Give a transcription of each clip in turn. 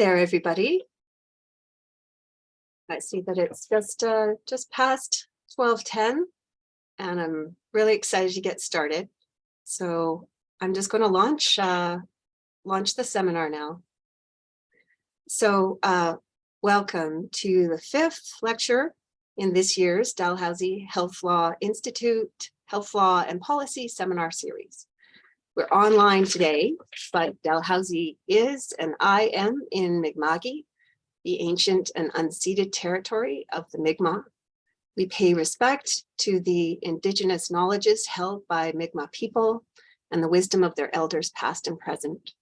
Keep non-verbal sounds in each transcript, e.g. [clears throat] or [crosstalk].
there, everybody. I see that it's just uh, just past 1210 and I'm really excited to get started. So I'm just going to launch uh, launch the seminar now. So uh, welcome to the fifth lecture in this year's Dalhousie Health Law Institute Health Law and Policy Seminar Series. We're online today, but Dalhousie is and I am in Mi'kma'ki, the ancient and unceded territory of the Mi'kmaq. We pay respect to the indigenous knowledges held by Mi'kmaq people and the wisdom of their elders past and present.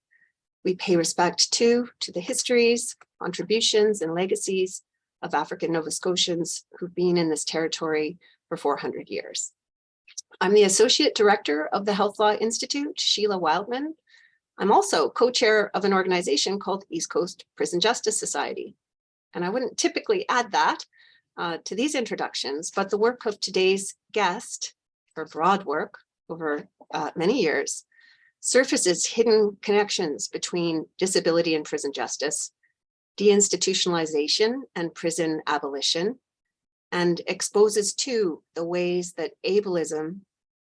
We pay respect too to the histories, contributions, and legacies of African Nova Scotians who've been in this territory for 400 years. I'm the Associate Director of the Health Law Institute, Sheila Wildeman. I'm also co-chair of an organization called East Coast Prison Justice Society. And I wouldn't typically add that uh, to these introductions, but the work of today's guest, her broad work over uh, many years, surfaces hidden connections between disability and prison justice, deinstitutionalization and prison abolition, and exposes too the ways that ableism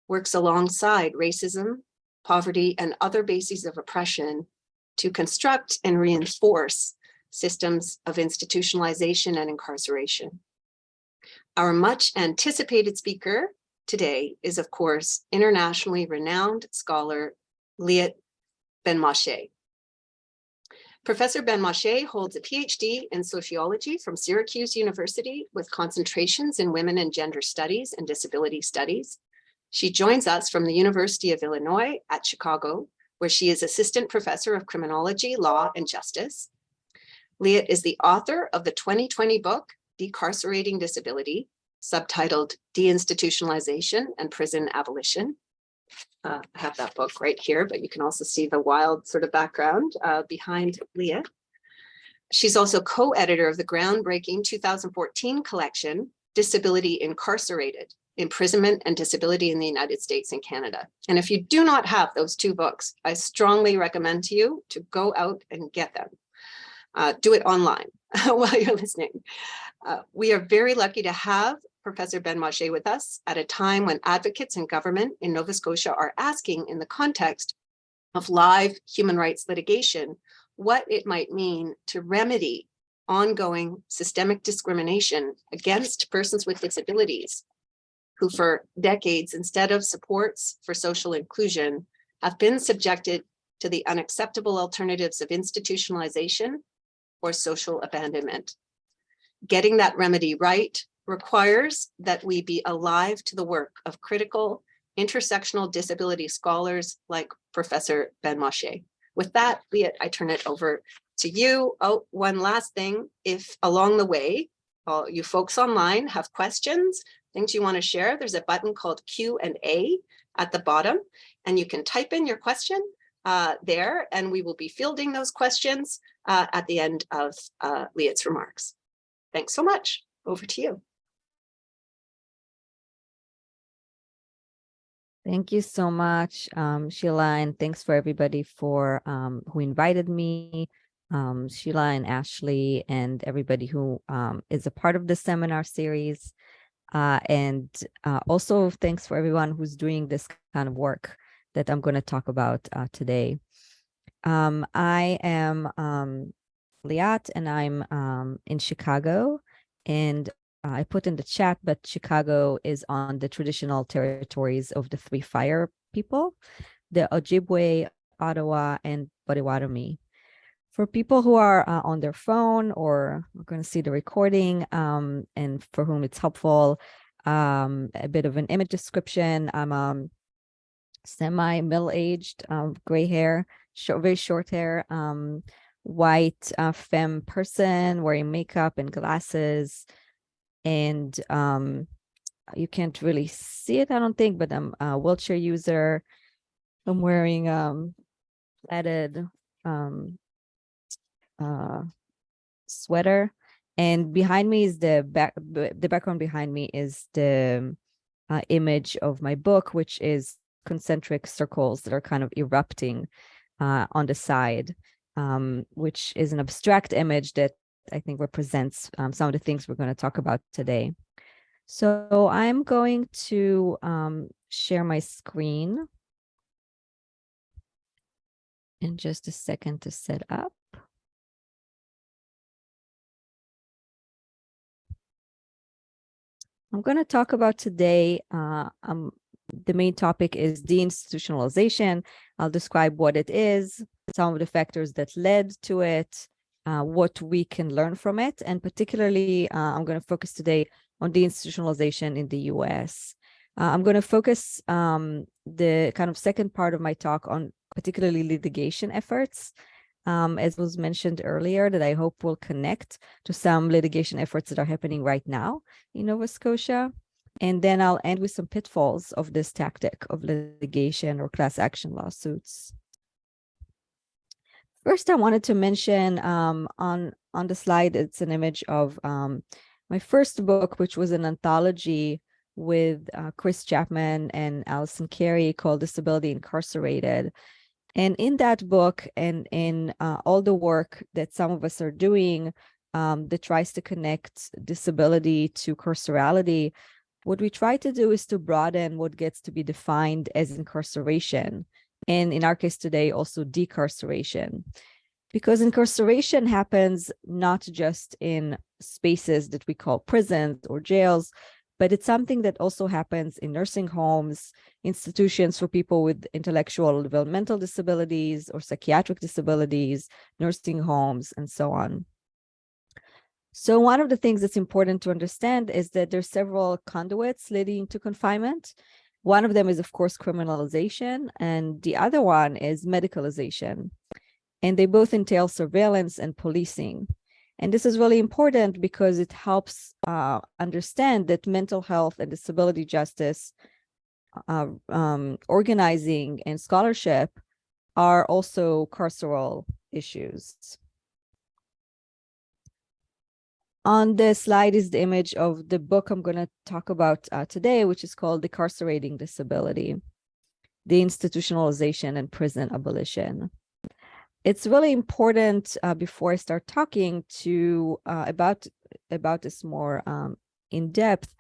works alongside racism, poverty, and other bases of oppression to construct and reinforce systems of institutionalization and incarceration. Our much anticipated speaker today is, of course, internationally renowned scholar Liat Ben-Moshe. Professor Ben-Moshe holds a PhD in sociology from Syracuse University with concentrations in women and gender studies and disability studies. She joins us from the University of Illinois at Chicago, where she is assistant professor of criminology, law, and justice. Liat is the author of the 2020 book, Decarcerating Disability, subtitled Deinstitutionalization and Prison Abolition. Uh, I have that book right here, but you can also see the wild sort of background uh, behind Leah. She's also co-editor of the groundbreaking 2014 collection, Disability Incarcerated, imprisonment and disability in the United States and Canada. And if you do not have those two books, I strongly recommend to you to go out and get them. Uh, do it online [laughs] while you're listening. Uh, we are very lucky to have Professor Ben-Moshe with us at a time when advocates and government in Nova Scotia are asking in the context of live human rights litigation, what it might mean to remedy ongoing systemic discrimination against persons with disabilities who for decades, instead of supports for social inclusion, have been subjected to the unacceptable alternatives of institutionalization or social abandonment. Getting that remedy right requires that we be alive to the work of critical intersectional disability scholars like Professor Ben-Moshe. With that, Liat, I turn it over to you. Oh, one last thing, if along the way, all you folks online have questions, things you want to share, there's a button called Q and A at the bottom, and you can type in your question uh, there, and we will be fielding those questions uh, at the end of uh, Liat's remarks. Thanks so much. Over to you. Thank you so much, um, Sheila, and thanks for everybody for um, who invited me, um, Sheila and Ashley, and everybody who um, is a part of the seminar series. Uh, and uh, also thanks for everyone who's doing this kind of work that I'm going to talk about uh, today. Um, I am um, Liat and I'm in Chicago and I put in the chat, but Chicago is on the traditional territories of the three fire people, the Ojibwe, Ottawa, and Potawatomi for people who are uh, on their phone or are going to see the recording um, and for whom it's helpful, um, a bit of an image description. I'm um, semi middle-aged, um, gray hair, short, very short hair, um, white uh, femme person wearing makeup and glasses. And um, you can't really see it, I don't think, but I'm a wheelchair user. I'm wearing um, added um, uh, sweater. And behind me is the back, the background behind me is the uh, image of my book, which is concentric circles that are kind of erupting uh, on the side. um, which is an abstract image that I think represents um, some of the things we're going to talk about today. So I'm going to um, share my screen in just a second to set up. I'm going to talk about today, uh, um, the main topic is deinstitutionalization. I'll describe what it is, some of the factors that led to it, uh, what we can learn from it, and particularly uh, I'm going to focus today on deinstitutionalization in the US. Uh, I'm going to focus um, the kind of second part of my talk on particularly litigation efforts, um, as was mentioned earlier, that I hope will connect to some litigation efforts that are happening right now in Nova Scotia. And then I'll end with some pitfalls of this tactic of litigation or class action lawsuits. First, I wanted to mention um, on, on the slide, it's an image of um, my first book, which was an anthology with uh, Chris Chapman and Allison Carey called Disability Incarcerated. And in that book and in uh, all the work that some of us are doing um, that tries to connect disability to carcerality, what we try to do is to broaden what gets to be defined as incarceration. And in our case today, also decarceration. Because incarceration happens not just in spaces that we call prisons or jails, but it's something that also happens in nursing homes, institutions for people with intellectual developmental disabilities or psychiatric disabilities, nursing homes, and so on. So one of the things that's important to understand is that there's several conduits leading to confinement. One of them is, of course, criminalization, and the other one is medicalization. And they both entail surveillance and policing. And this is really important because it helps uh, understand that mental health and disability justice uh, um, organizing and scholarship are also carceral issues. On the slide is the image of the book I'm going to talk about uh, today, which is called Decarcerating Disability, Deinstitutionalization and Prison Abolition. It's really important uh, before I start talking to uh, about about this more um, in depth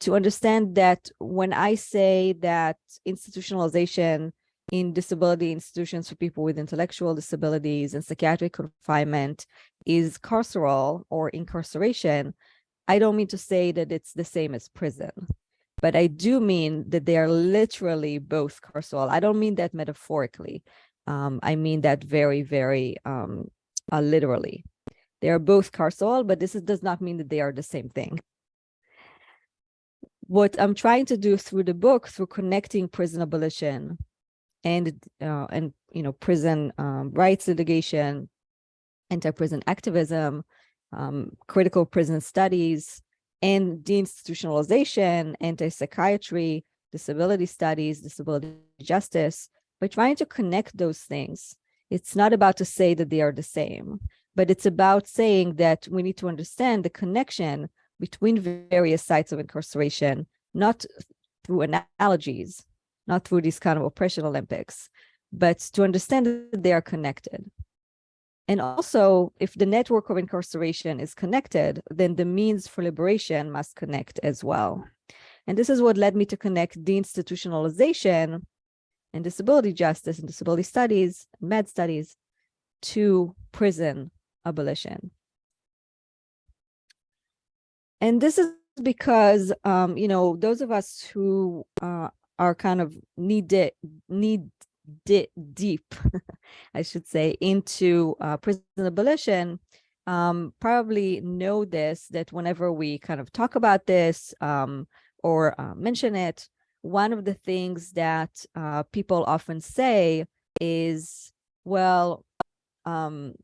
to understand that when I say that institutionalization in disability institutions for people with intellectual disabilities and psychiatric confinement is carceral or incarceration, I don't mean to say that it's the same as prison, but I do mean that they are literally both carceral. I don't mean that metaphorically. Um, I mean that very, very um, uh, literally. They are both carceral, but this is, does not mean that they are the same thing. What I'm trying to do through the book, through connecting prison abolition and uh, and you know prison um, rights litigation, anti-prison activism, um, critical prison studies, and deinstitutionalization, anti-psychiatry, disability studies, disability justice, by trying to connect those things, it's not about to say that they are the same, but it's about saying that we need to understand the connection between various sites of incarceration, not through analogies, not through these kind of oppression Olympics, but to understand that they are connected. And also, if the network of incarceration is connected, then the means for liberation must connect as well. And this is what led me to connect deinstitutionalization and disability justice and disability studies, mad studies to prison abolition. And this is because, um, you know, those of us who uh, are kind of need need di deep, [laughs] I should say, into uh, prison abolition, um, probably know this, that whenever we kind of talk about this um, or uh, mention it, one of the things that uh, people often say is, well, um,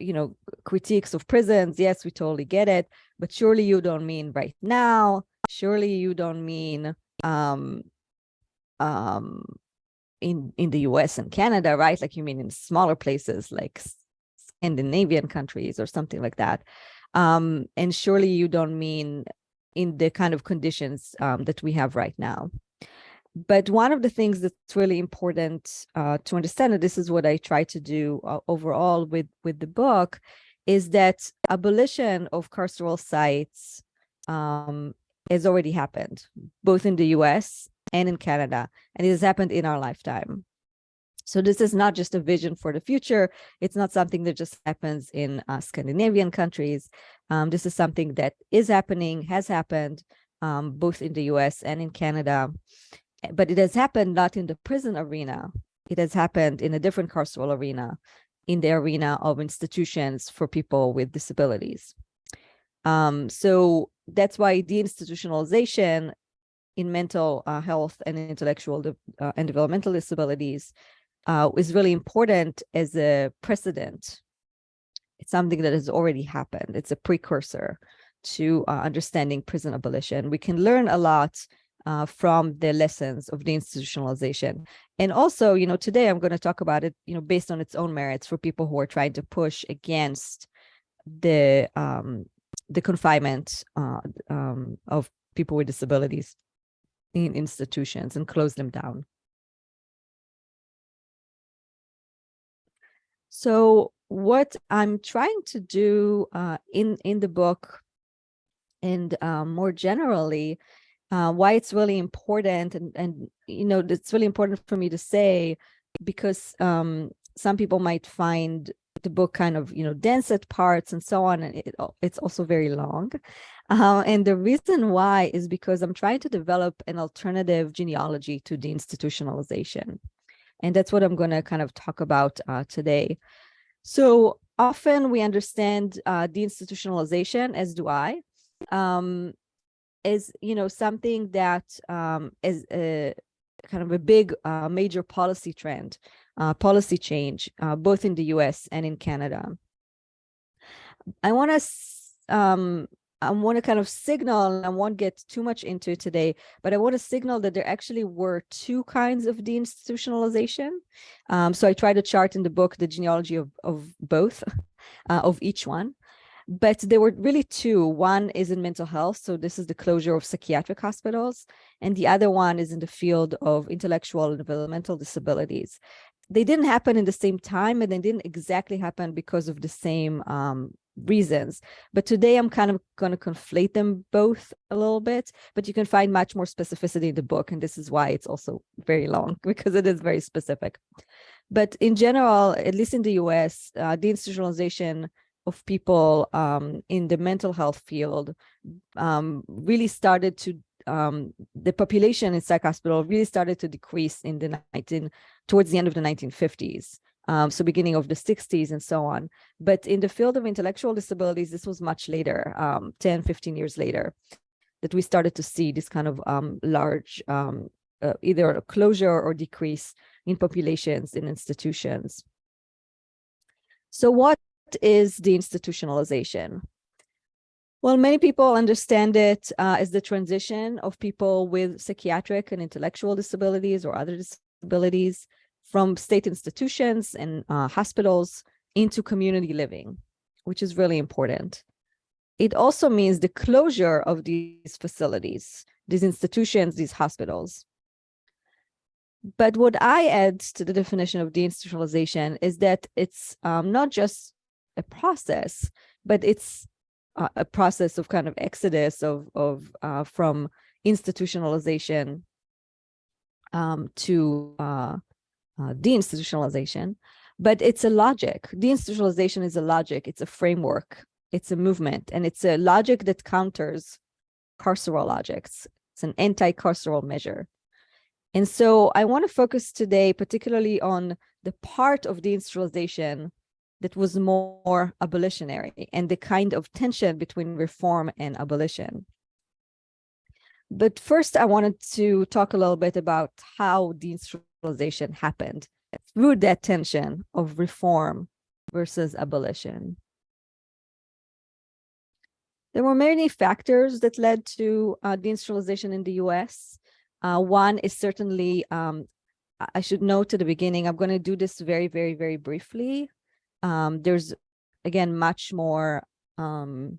you know, critiques of prisons, yes, we totally get it, but surely you don't mean right now, surely you don't mean um, um, in, in the US and Canada, right? Like you mean in smaller places like Scandinavian countries or something like that. Um, and surely you don't mean in the kind of conditions um, that we have right now. But one of the things that's really important uh, to understand, and this is what I try to do uh, overall with, with the book, is that abolition of carceral sites um, has already happened, both in the US and in Canada, and it has happened in our lifetime. So this is not just a vision for the future. It's not something that just happens in uh, Scandinavian countries. Um, this is something that is happening, has happened, um, both in the US and in Canada. Eh, But it has happened not in the prison arena. It has happened in a different carceral arena, in the arena of institutions for people with disabilities. Um, so that's why deinstitutionalization in mental uh, health and intellectual de- uh, and developmental disabilities uh, is really important as a precedent. It's something that has already happened. It's a precursor to uh, understanding prison abolition. We can learn a lot uh, from the lessons of deinstitutionalization. And also, you know, today I'm going to talk about it, you know, based on its own merits for people who are trying to push against the um, the confinement uh, um, of people with disabilities in institutions and close them down. So what I'm trying to do uh, in in the book and um, more generally, uh, why it's really important and and you know it's really important for me to say because um, some people might find the book kind of you know dense at parts and so on and it, it's also very long uh, and the reason why is because i'm trying to develop an alternative genealogy to deinstitutionalization and that's what i'm going to kind of talk about uh, today so often we understand uh, deinstitutionalization as do i um, is you know something that um, is a kind of a big uh, major policy trend uh, policy change, uh, both in the US and in Canada. I want to um, I want to kind of signal, and I won't get too much into today, but I want to signal that there actually were two kinds of deinstitutionalization. Um, so I try to chart in the book the genealogy of, of both, [laughs] uh, of each one. But there were really two. One is in mental health. So this is the closure of psychiatric hospitals. And the other one is in the field of intellectual and developmental disabilities they didn't happen in the same time and they didn't exactly happen because of the same um, reasons. But today I'm kind of going to conflate them both a little bit, but you can find much more specificity in the book. And this is why it's also very long [laughs] because it is very specific. But in general, at least in the US, uh, deinstitutionalization of people um, in the mental health field um, really started to um, the population in psych hospital really started to decrease in the 19 towards the end of the 1950s um, so beginning of the 60s and so on. But in the field of intellectual disabilities this was much later um, 10 15 years later that we started to see this kind of um, large um, uh, either a closure or decrease in populations in institutions. So what is the institutionalization? Well, many people understand it uh, as the transition of people with psychiatric and intellectual disabilities or other disabilities from state institutions and uh, hospitals into community living, which is really important. It also means the closure of these facilities, these institutions, these hospitals. But what I add to the definition of deinstitutionalization is that it's um, not just a process, but it's uh, a process of kind of exodus of of uh, from institutionalization um, to uh, uh, deinstitutionalization, but it's a logic. Deinstitutionalization is a logic. It's a framework. It's a movement, and it's a logic that counters carceral logics. It's an anti-carceral measure. And so I want to focus today particularly on the part of deinstitutionalization that was more abolitionary and the kind of tension between reform and abolition. But first, I wanted to talk a little bit about how deinstitutionalization happened through that tension of reform versus abolition. There were many factors that led to uh, deinstitutionalization in the US. Uh, one is certainly, um, I should note at the beginning, I'm going to do this very, very, very briefly um, there's again much more um,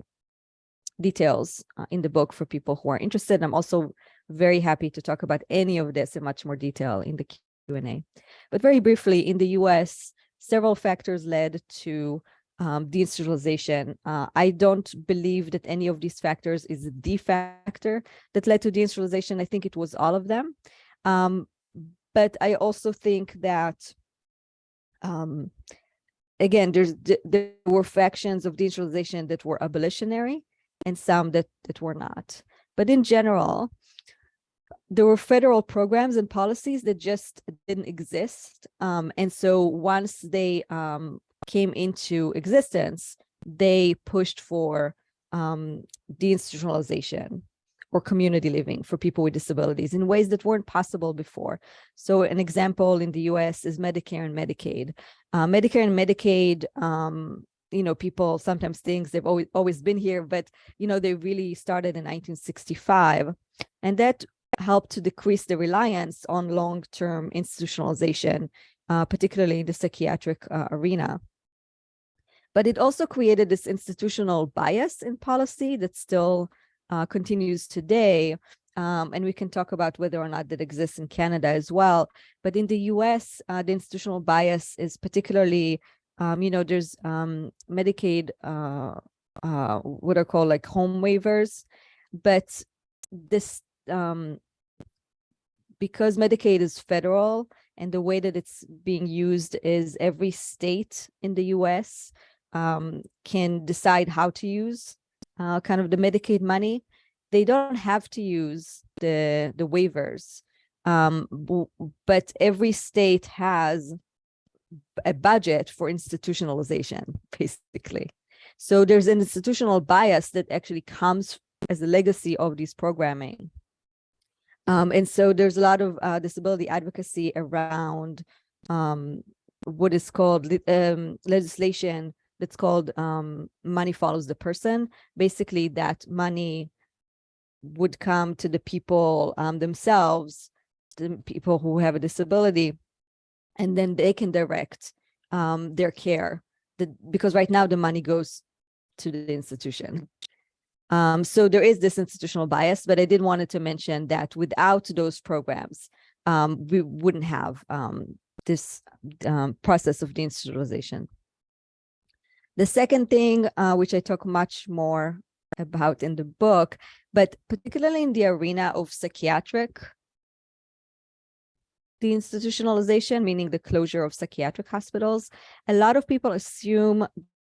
details uh, in the book for people who are interested. I'm also very happy to talk about any of this in much more detail in the Q&A. But very briefly, in the US, several factors led to um, deinstitutionalization. Uh, I don't believe that any of these factors is the factor that led to deinstitutionalization. I think it was all of them. Um, but I also think that, um, again, there's there were factions of deinstitutionalization that were abolitionary and some that, that were not. But in general, there were federal programs and policies that just didn't exist. Um, and so once they um, came into existence, they pushed for um, deinstitutionalization or community living for people with disabilities in ways that weren't possible before. So an example in the US is Medicare and Medicaid. Uh, Medicare and Medicaid, um, you know, people sometimes think they've always, always been here, but, you know, they really started in 1965. And that helped to decrease the reliance on long-term institutionalization, uh, particularly in the psychiatric uh, arena. But it also created this institutional bias in policy that still uh, continues today. Um, and we can talk about whether or not that exists in Canada as well. But in the US, uh, the institutional bias is particularly, um, you know, there's um, Medicaid, uh, uh, what are called like home waivers, but this, um, because Medicaid is federal and the way that it's being used is every state in the US um, can decide how to use uh, kind of the Medicaid money. They don't have to use the, the waivers, um, but every state has a budget for institutionalization, [laughs] basically. So there's an institutional bias that actually comes as a legacy of these programming. Um, and so there's a lot of uh, disability advocacy around um, what is called um, legislation that's called um, money follows the person. Basically, that money would come to the people um, themselves, the people who have a disability, and then they can direct um, their care. The, because right now the money goes to the institution. Um, so there is this institutional bias, but I did wanted to mention that without those programs, um, we wouldn't have um, this um, process of deinstitutionalization. The second thing, uh, which I talk much more about in the book, but particularly in the arena of psychiatric deinstitutionalization, meaning the closure of psychiatric hospitals, a lot of people assume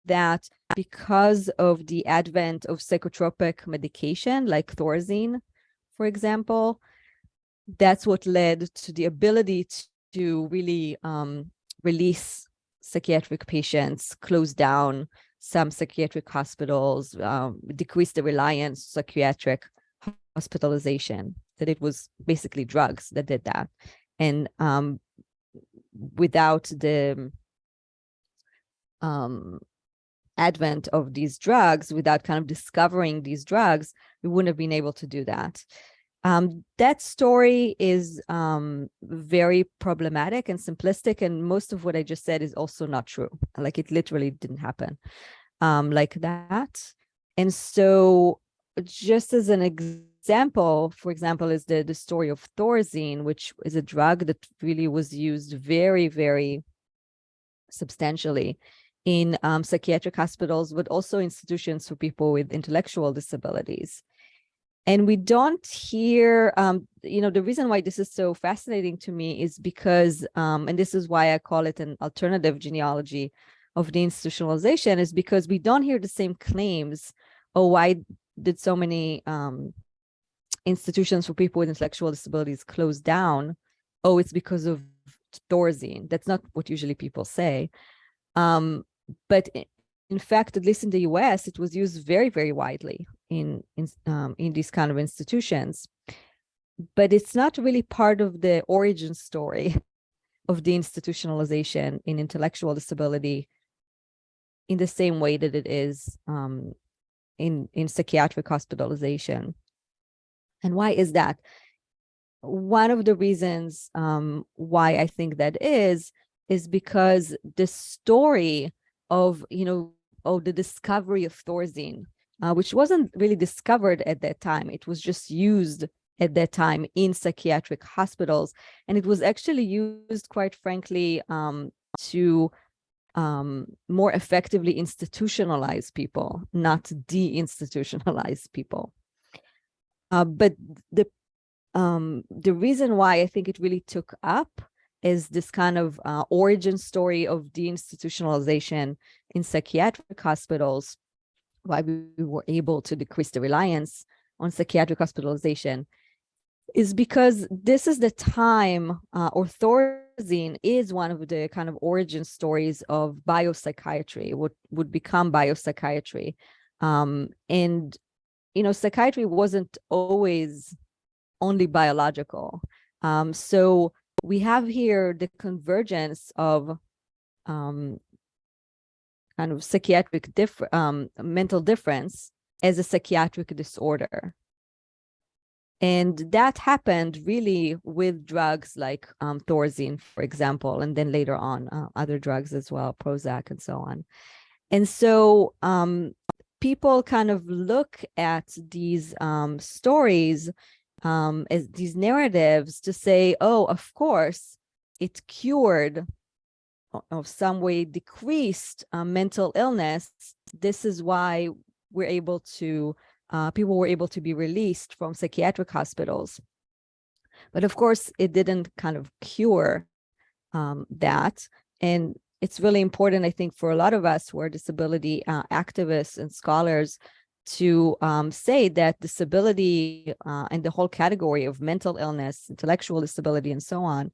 that because of the advent of psychotropic medication like Thorazine, for example, that's what led to the ability to really um, release psychiatric patients, close down some psychiatric hospitals, um, decrease the reliance psychiatric hospitalization, that it was basically drugs that did that. And um, without the um, advent of these drugs, without kind of discovering these drugs, we wouldn't have been able to do that. Um, that story is um, very problematic and simplistic, and most of what I just said is also not true. Like it literally didn't happen um, like that. And so just as an example, for example, is the, the story of Thorazine, which is a drug that really was used very, very substantially in um, psychiatric hospitals, but also institutions for people with intellectual disabilities. And we don't hear, um, you know, the reason why this is so fascinating to me is because, um, and this is why I call it an alternative genealogy of deinstitutionalization is because we don't hear the same claims. Oh, why did so many um, institutions for people with intellectual disabilities close down? Oh, it's because of Thorazine. That's not what usually people say. Um, but in fact, at least in the US, it was used very, very widely in, in, um, in these kind of institutions. But it's not really part of the origin story [laughs] of deinstitutionalization in intellectual disability in the same way that it is um, in, in psychiatric hospitalization. And why is that? One of the reasons um, why I think that is, is because the story of, you know, oh, the discovery of Thorazine uh, which wasn't really discovered at that time. It was just used at that time in psychiatric hospitals. And it was actually used, quite frankly, um, to um, more effectively institutionalize people, not deinstitutionalize people. Uh, but the um, the reason why I think it really took up is this kind of uh, origin story of deinstitutionalization in psychiatric hospitals, why we were able to decrease the reliance on psychiatric hospitalization is because this is the time, uh, or is one of the kind of origin stories of biopsychiatry, what would become biopsychiatry. Um, and, you know, psychiatry wasn't always only biological. Um, so we have here the convergence of um, kind of psychiatric diff um, mental difference as a psychiatric disorder. And that happened really with drugs like um, Thorazine, for example, and then later on uh, other drugs as well, Prozac and so on. And so um, people kind of look at these um, stories um, as these narratives to say, oh, of course, it cured of some way decreased uh, mental illness. This is why we're able to uh, people were able to be released from psychiatric hospitals. But of course, it didn't kind of cure um, that. And it's really important, I think, for a lot of us who are disability uh, activists and scholars to um, say that disability uh, and the whole category of mental illness, intellectual disability, and so on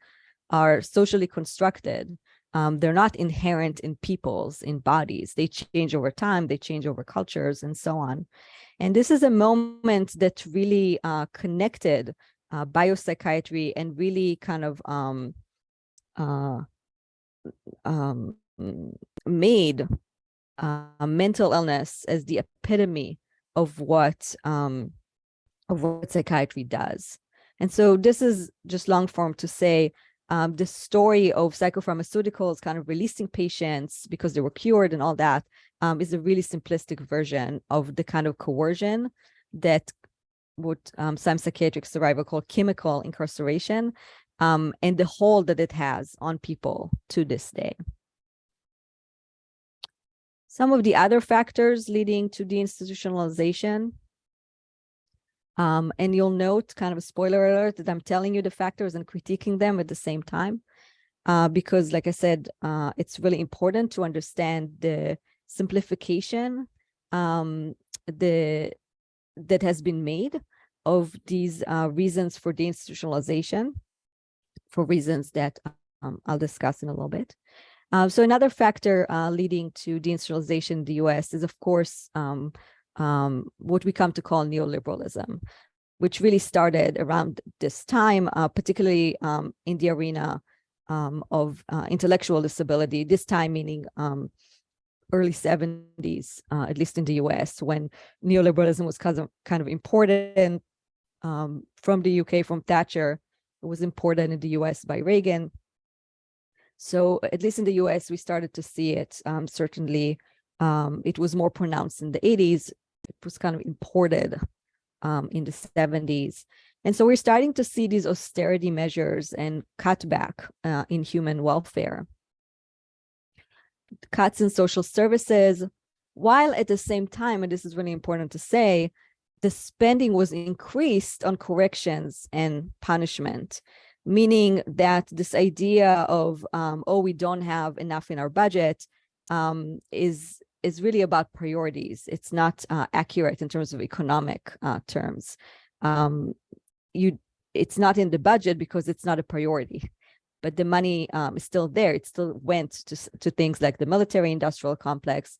are socially constructed. Um, they're not inherent in peoples, in bodies. They change over time, they change over cultures, and so on. And this is a moment that really uh, connected uh, biopsychiatry and really kind of um, uh, um, made uh, mental illness as the epitome of what um, of what psychiatry does. And so this is just long form to say um, the story of psychopharmaceuticals kind of releasing patients because they were cured and all that um, is a really simplistic version of the kind of coercion that what um, some psychiatric survivors call chemical incarceration um, and the hold that it has on people to this day. Some of the other factors leading to deinstitutionalization um, and you'll note kind of a spoiler alert that I'm telling you the factors and critiquing them at the same time. Uh, because like I said, uh, it's really important to understand the simplification um, the that has been made of these uh, reasons for deinstitutionalization for reasons that um, I'll discuss in a little bit. Uh, so another factor uh, leading to deinstitutionalization in the US is, of course, um, um, what we come to call neoliberalism, which really started around this time, uh, particularly um, in the arena um, of uh, intellectual disability, this time meaning um, early 70s, uh, at least in the US, when neoliberalism was kind of, kind of imported um, from the UK, from Thatcher, it was imported in the US by Reagan. So at least in the US, we started to see it. Um, certainly, um, it was more pronounced in the 80s it was kind of imported um, in the 70s. And so we're starting to see these austerity measures and cutback uh, in human welfare. Cuts in social services, while at the same time, and this is really important to say, the spending was increased on corrections and punishment, meaning that this idea of, um, oh, we don't have enough in our budget um, is is really about priorities. It's not uh, accurate in terms of economic uh, terms. Um, you, it's not in the budget because it's not a priority, but the money um, is still there. It still went to, to things like the military industrial complex.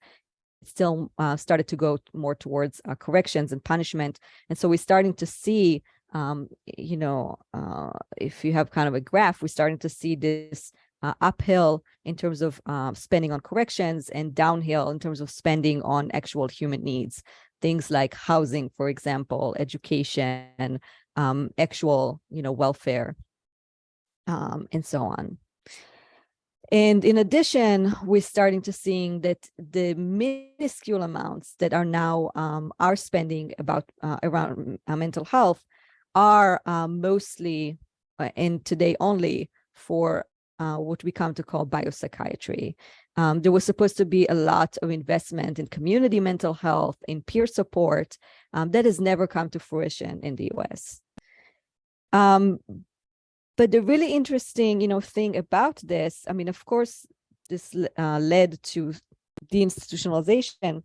It still uh, started to go more towards uh, corrections and punishment. And so we're starting to see um, you know, uh, if you have kind of a graph, we're starting to see this uh, uphill in terms of uh, spending on corrections and downhill in terms of spending on actual human needs. Things like housing, for example, education, um, actual, you know, welfare, um, and so on. And in addition, we're starting to seeing that the minuscule amounts that are now um, are spending about uh, around uh, mental health are uh, mostly uh, and today only for uh, what we come to call biopsychiatry. Um, there was supposed to be a lot of investment in community mental health, in peer support, um, that has never come to fruition in the US. Um, but the really interesting, you know, thing about this, I mean, of course, this uh, led to deinstitutionalization,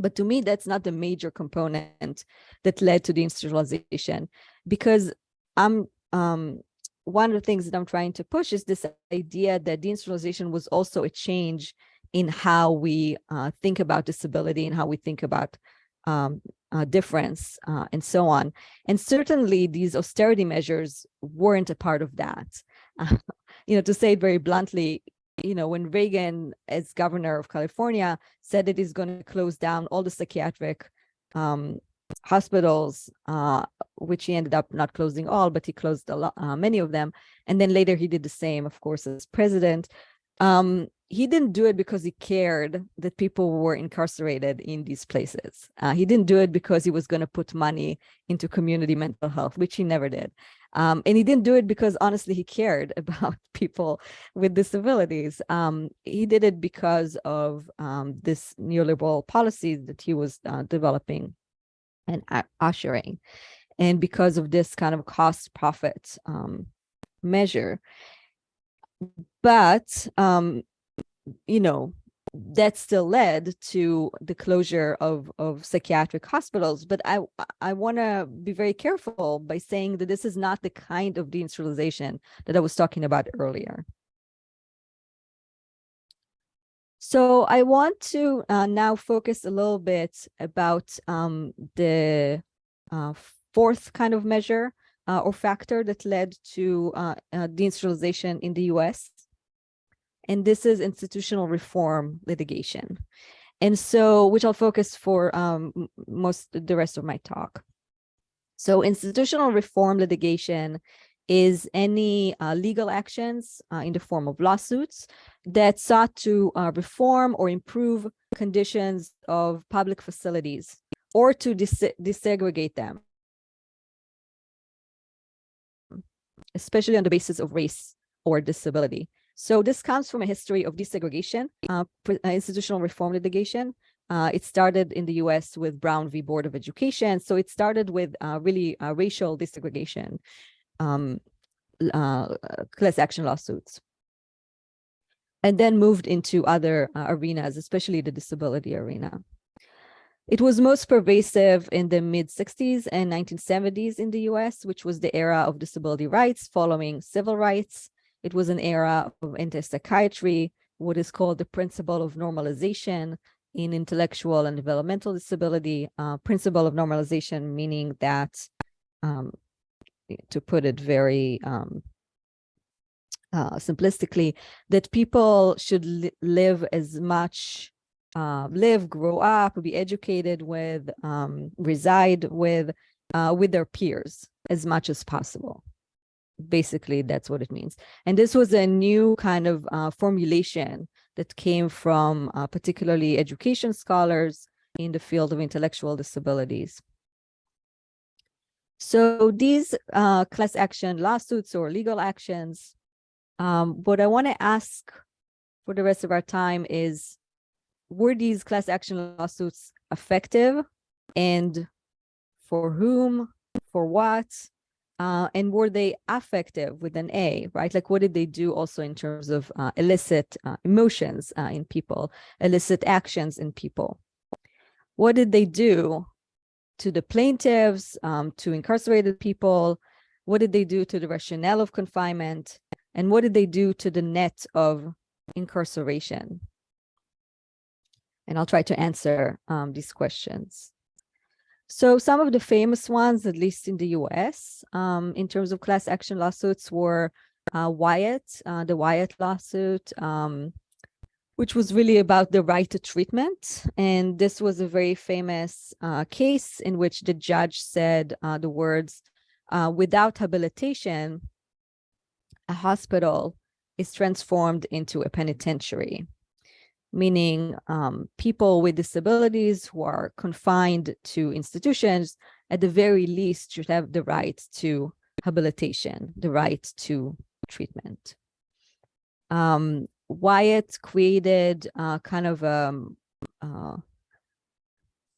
but to me, that's not the major component that led to deinstitutionalization, because I'm um, one of the things that I'm trying to push is this idea that deinstitutionalization was also a change in how we uh, think about disability and how we think about um, uh, difference uh, and so on. And certainly these austerity measures weren't a part of that. [laughs] you know, to say it very bluntly, you know, when Reagan, as governor of California, said that he's going to close down all the psychiatric um, hospitals, uh, which he ended up not closing all, but he closed a lot, uh, many of them. And then later he did the same, of course, as president. Um, he didn't do it because he cared that people were incarcerated in these places. Uh, he didn't do it because he was going to put money into community mental health, which he never did. Um, and he didn't do it because honestly, he cared [laughs] about people with disabilities. Um, he did it because of um, this neoliberal policies that he was uh, developing and ushering. And because of this kind of cost profit um, measure. But um, you know, that still led to the closure of, of psychiatric hospitals. But I, I want to be very careful by saying that this is not the kind of deinstitutionalization that I was talking about earlier. So I want to uh, now focus a little bit about um, the uh, fourth kind of measure uh, or factor that led to uh, uh, deinstitutionalization in the US and this is institutional reform litigation. And so, which I'll focus for um, most the rest of my talk. So institutional reform litigation is any uh, legal actions uh, in the form of lawsuits that sought to uh, reform or improve conditions of public facilities or to desegregate them, especially on the basis of race or disability. So this comes from a history of desegregation, uh, uh, institutional reform litigation. Uh, it started in the US with Brown v. Board of Education. So it started with uh, really uh, racial desegregation, um, uh, class action lawsuits. And then moved into other arenas, especially the disability arena. It was most pervasive in the mid 60s and 1970s in the US, which was the era of disability rights following civil rights. It was an era of anti-psychiatry, what is called the principle of normalization in intellectual and developmental disability, uh, principle of normalization, meaning that, um, to put it very um, uh, simplistically, that people should li live as much, uh, live, grow up, be educated with, um, reside with, uh, with their peers as much as possible basically that's what it means. And this was a new kind of uh, formulation that came from uh, particularly education scholars in the field of intellectual disabilities. So these uh, class action lawsuits or legal actions um, what i want to ask for the rest of our time is were these class action lawsuits effective? And for whom? For what uh, and were they affective with an A, right? Like what did they do also in terms of uh, illicit uh, emotions uh, in people, illicit actions in people? What did they do to the plaintiffs, um, to incarcerated people? What did they do to the rationale of confinement? And what did they do to the net of incarceration? And I'll try to answer um, these questions. So some of the famous ones, at least in the US, um, in terms of class action lawsuits were uh, Wyatt, uh, the Wyatt lawsuit, um, which was really about the right to treatment. And this was a very famous uh, case in which the judge said uh, the words, uh, without habilitation, a hospital is transformed into a penitentiary, meaning um, people with disabilities who are confined to institutions, at the very least, should have the right to habilitation, the right to treatment. Um, Wyatt created uh, kind of a uh,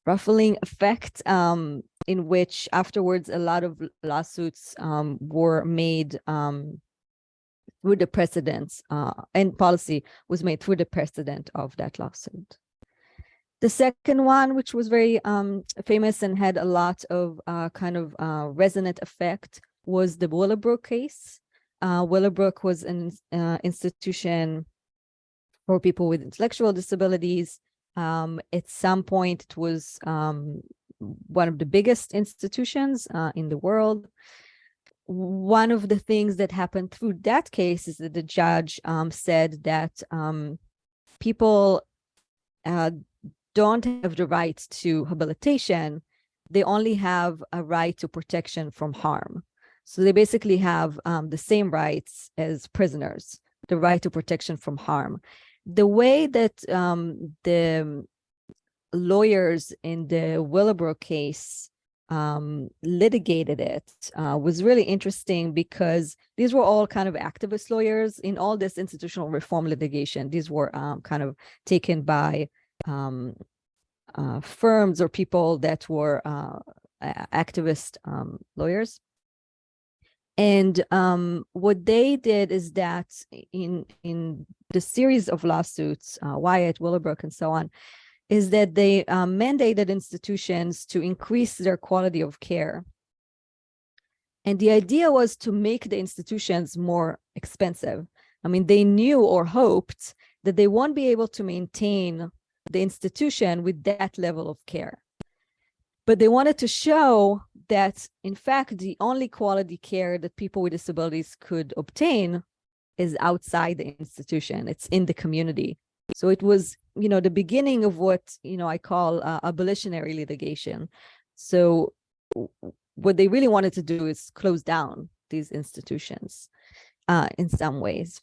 ruffling effect um, in which afterwards a lot of lawsuits um, were made um, through the precedents uh, and policy was made through the precedent of that lawsuit. The second one, which was very um, famous and had a lot of uh, kind of uh, resonant effect, was the Willowbrook case. Uh, Willowbrook was an uh, institution for people with intellectual disabilities. Um, at some point, it was um, one of the biggest institutions uh, in the world. One of the things that happened through that case is that the judge um, said that um, people uh, don't have the right to habilitation. They only have a right to protection from harm. So they basically have um, the same rights as prisoners, the right to protection from harm. The way that um, the lawyers in the Willowbrook case um, litigated it uh, was really interesting because these were all kind of activist lawyers in all this institutional reform litigation. These were um, kind of taken by um, uh, firms or people that were uh, activist um, lawyers. And um, what they did is that in in the series of lawsuits, uh, Wyatt, Willowbrook, and so on, is that they uh, mandated institutions to increase their quality of care. And the idea was to make the institutions more expensive. I mean, they knew or hoped that they won't be able to maintain the institution with that level of care. But they wanted to show that, in fact, the only quality care that people with disabilities could obtain is outside the institution. It's in the community. So it was, you know, the beginning of what, you know, I call uh, abolitionary litigation. So what they really wanted to do is close down these institutions uh, in some ways.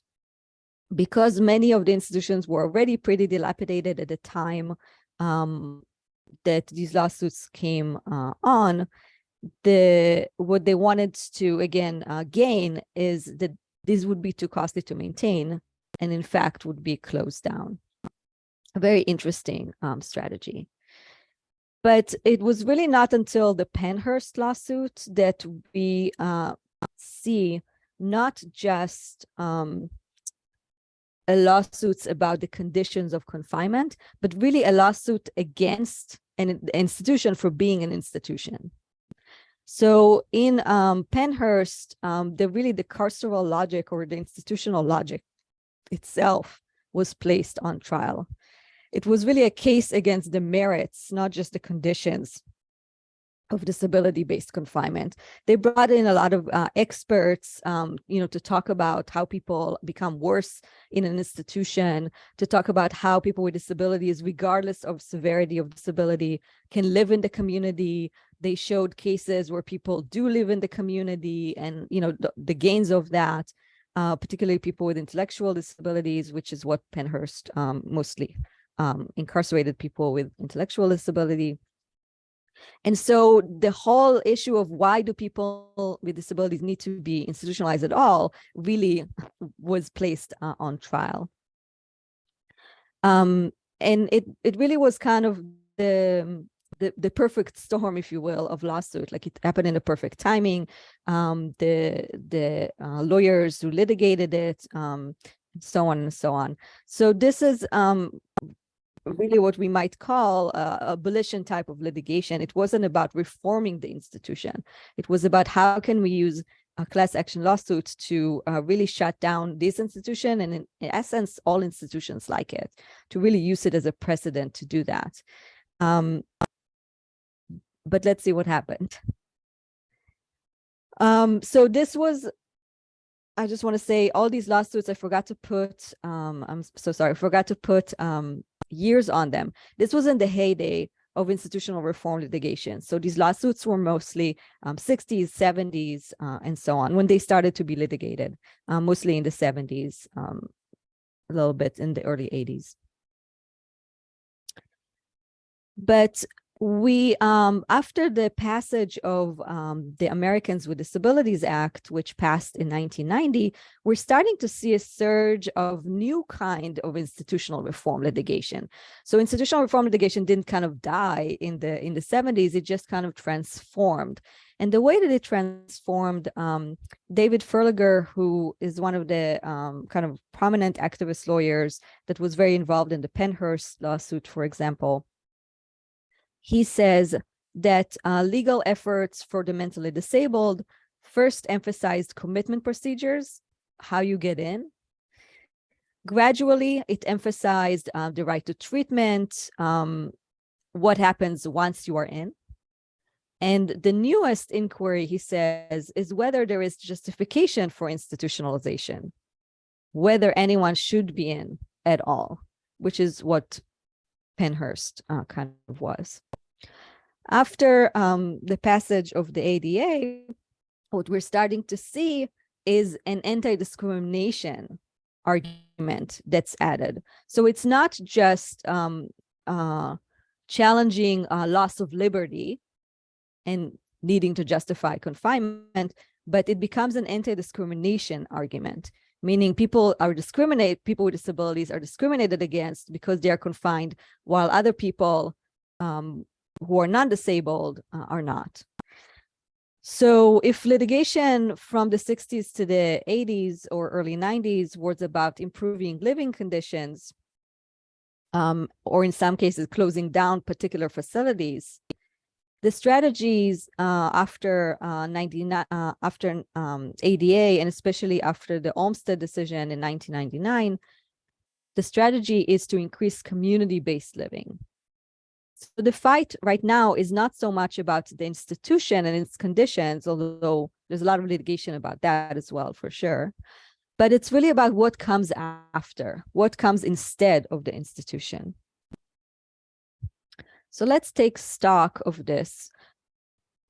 Because many of the institutions were already pretty dilapidated at the time um, that these lawsuits came uh, on, the what they wanted to again uh, gain is that these would be too costly to maintain and in fact would be closed down. A very interesting um, strategy. But it was really not until the Pennhurst lawsuit that we uh, see not just um, lawsuits about the conditions of confinement, but really a lawsuit against an institution for being an institution. So in um, Pennhurst, um, the really the carceral logic or the institutional logic itself was placed on trial. It was really a case against the merits, not just the conditions of disability-based confinement. They brought in a lot of uh, experts, um, you know, to talk about how people become worse in an institution, to talk about how people with disabilities, regardless of severity of disability, can live in the community. They showed cases where people do live in the community and, you know, the, the gains of that, uh, particularly people with intellectual disabilities, which is what Pennhurst um, mostly um, incarcerated people with intellectual disability and so the whole issue of why do people with disabilities need to be institutionalized at all really [laughs] was placed uh, on trial. Um, and it, it really was kind of the, the, the perfect storm, if you will, of lawsuit. Like it happened in the perfect timing. Um, the the uh, lawyers who litigated it, um, so on and so on. So this is um, really what we might call a abolition type of litigation. It wasn't about reforming the institution. It was about how can we use a class action lawsuit to uh, really shut down this institution and in, in, essence, all institutions like it, to really use it as a precedent to do that. Um, but let's see what happened. Um, so this was I just want to say all these lawsuits, I forgot to put, um, I'm so sorry, I forgot to put um, years on them. This was in the heyday of institutional reform litigation. So these lawsuits were mostly um, 60s, 70s, uh, and so on when they started to be litigated, uh, mostly in the 70s, um, a little bit in the early 80s. But we um after the passage of um the Americans with Disabilities Act, which passed in 1990, we're starting to see a surge of new kind of institutional reform litigation. So institutional reform litigation didn't kind of die in the in the 70s, it just kind of transformed. And the way that it transformed, um, David Ferleger, who is one of the um, kind of prominent activist lawyers that was very involved in the Pennhurst lawsuit, for example, he says that uh, legal efforts for the mentally disabled first emphasized commitment procedures, how you get in. Gradually, it emphasized uh, the right to treatment, um, what happens once you are in. And the newest inquiry, he says, is whether there is justification for institutionalization, whether anyone should be in at all, which is what Pennhurst uh, kind of was. After um, the passage of the ADA, what we're starting to see is an anti-discrimination argument that's added. So it's not just um, uh, challenging uh, loss of liberty and needing to justify confinement, but it becomes an anti-discrimination argument, meaning people are discriminate, people with disabilities are discriminated against because they are confined, while other people um, who are non-disabled uh, are not. So if litigation from the 60s to the 80s or early 90s was about improving living conditions, um, or in some cases closing down particular facilities, the strategies uh, after uh, 99, uh, after um, ADA and especially after the Olmstead decision in 1999, the strategy is to increase community-based living. So the fight right now is not so much about the institution and its conditions, although there's a lot of litigation about that as well, for sure. But it's really about what comes after, what comes instead of the institution. So let's take stock of this.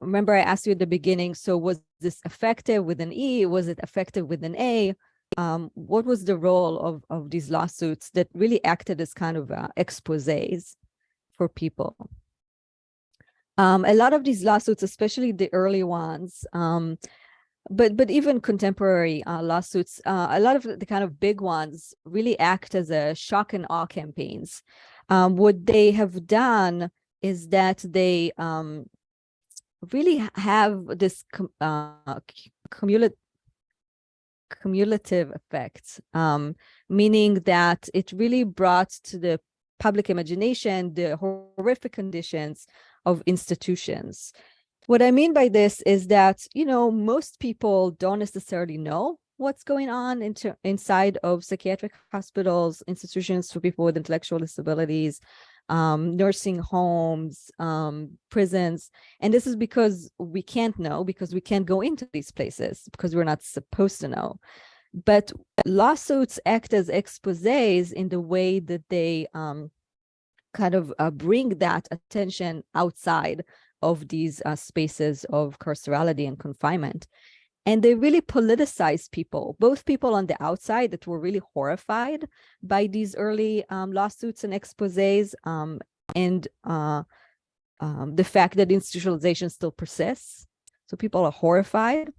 Remember, I asked you at the beginning, so was this effective with an E? Was it effective with an A? Um, what was the role of, of these lawsuits that really acted as kind of uh, exposés? for people. Um, a lot of these lawsuits, especially the early ones, um, but but even contemporary uh, lawsuits, uh, a lot of the kind of big ones really act as a shock and awe campaigns. Um, what they have done is that they um, really have this com uh, cumulative cumulative effect, um, meaning that it really brought to the public imagination, the horrific conditions of institutions. What I mean by this is that, you know, most people don't necessarily know what's going on into, inside of psychiatric hospitals, institutions for people with intellectual disabilities, um, nursing homes, um, prisons. And this is because we can't know, because we can't go into these places, because we're not supposed to know. But lawsuits act as exposés in the way that they um, kind of uh, bring that attention outside of these uh, spaces of carcerality and confinement. And they really politicize people, both people on the outside that were really horrified by these early um, lawsuits and exposes um, and uh, um, the fact that institutionalization still persists. So people are horrified.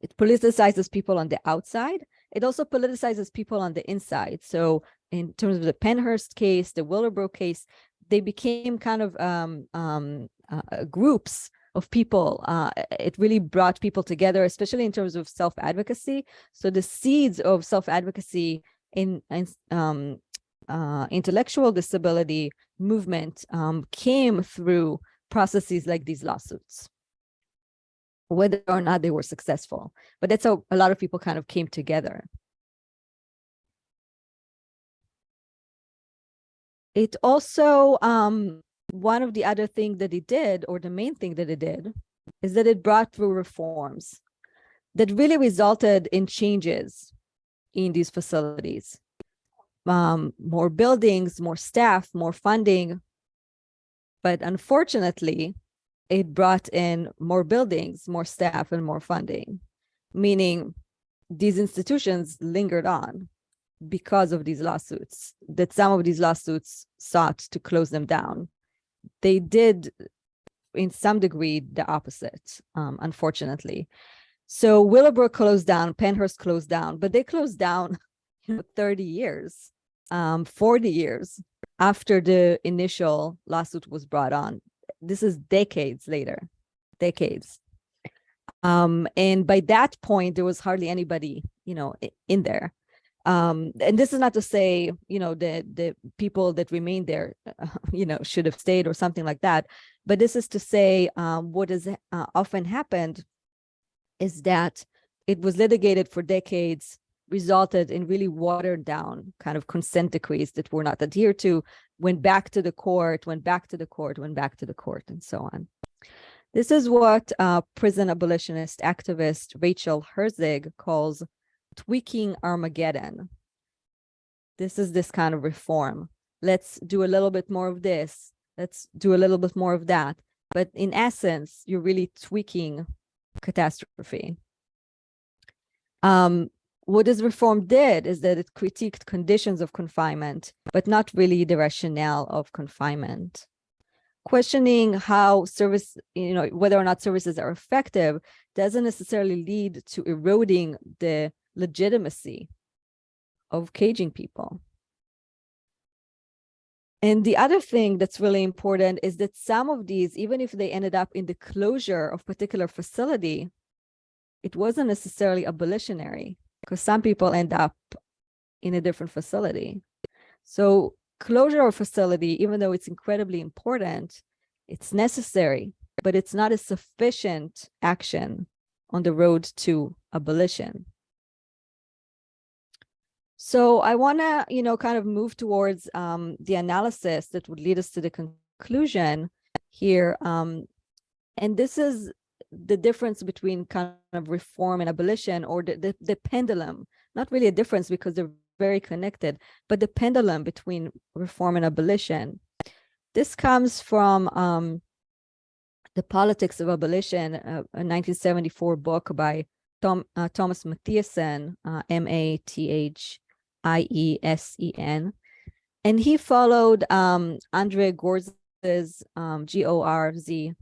It politicizes people on the outside. It also politicizes people on the inside. So in terms of the Pennhurst case, the Willowbrook case, they became kind of um, um, uh, groups of people. Uh, it really brought people together, especially in terms of self-advocacy. So the seeds of self-advocacy in, in um, uh, intellectual disability movement um, came through processes like these lawsuits whether or not they were successful. But that's how a lot of people kind of came together. It also, um, one of the other things that it did, or the main thing that it did, is that it brought through reforms that really resulted in changes in these facilities. Um, more buildings, more staff, more funding, But unfortunately, it brought in more buildings, more staff, and more funding, meaning these institutions lingered on because of these lawsuits, that some of these lawsuits sought to close them down. They did, in some degree, the opposite, um, unfortunately. So Willowbrook closed down, Pennhurst closed down, but they closed down [laughs] you know, 30 years, um, 40 years after the initial lawsuit was brought on. This is decades later, decades. Um, and by that point, there was hardly anybody, you know, in there. Um, and this is not to say, you know, the the people that remained there, [laughs] you know, should have stayed or something like that. But this is to say, um, what has uh, often happened is that it was litigated for decades, resulted in really watered down kind of consent decrees that were not adhered to, went back to the court, went back to the court, went back to the court, and so on. This is what uh, prison abolitionist activist Rachel Herzing calls tweaking Armageddon. This is this kind of reform. Let's do a little bit more of this. Let's do a little bit more of that. But in essence, you're really tweaking catastrophe. Um, what this reform did is that it critiqued conditions of confinement, but not really the rationale of confinement. Questioning how service, you know, whether or not services are effective doesn't necessarily lead to eroding the legitimacy of caging people. And the other thing that's really important is that some of these, even if they ended up in the closure of particular facility, it wasn't necessarily abolitionary because some people end up in a different facility. So closure of facility, even though it's incredibly important, it's necessary, but it's not a sufficient action on the road to abolition. So I want to, you know, kind of move towards um, the analysis that would lead us to the conclusion here. Um, and this is the difference between kind of reform and abolition or the, the, the pendulum, not really a difference because they're very connected, but the pendulum between reform and abolition. This comes from um, the Politics of Abolition, uh, a 1974 book by Tom, uh, Thomas Mathiesen, uh, M-A-T-H-I-E-S-E-N. And he followed um, Andre Gorz's um, G-O-R-Z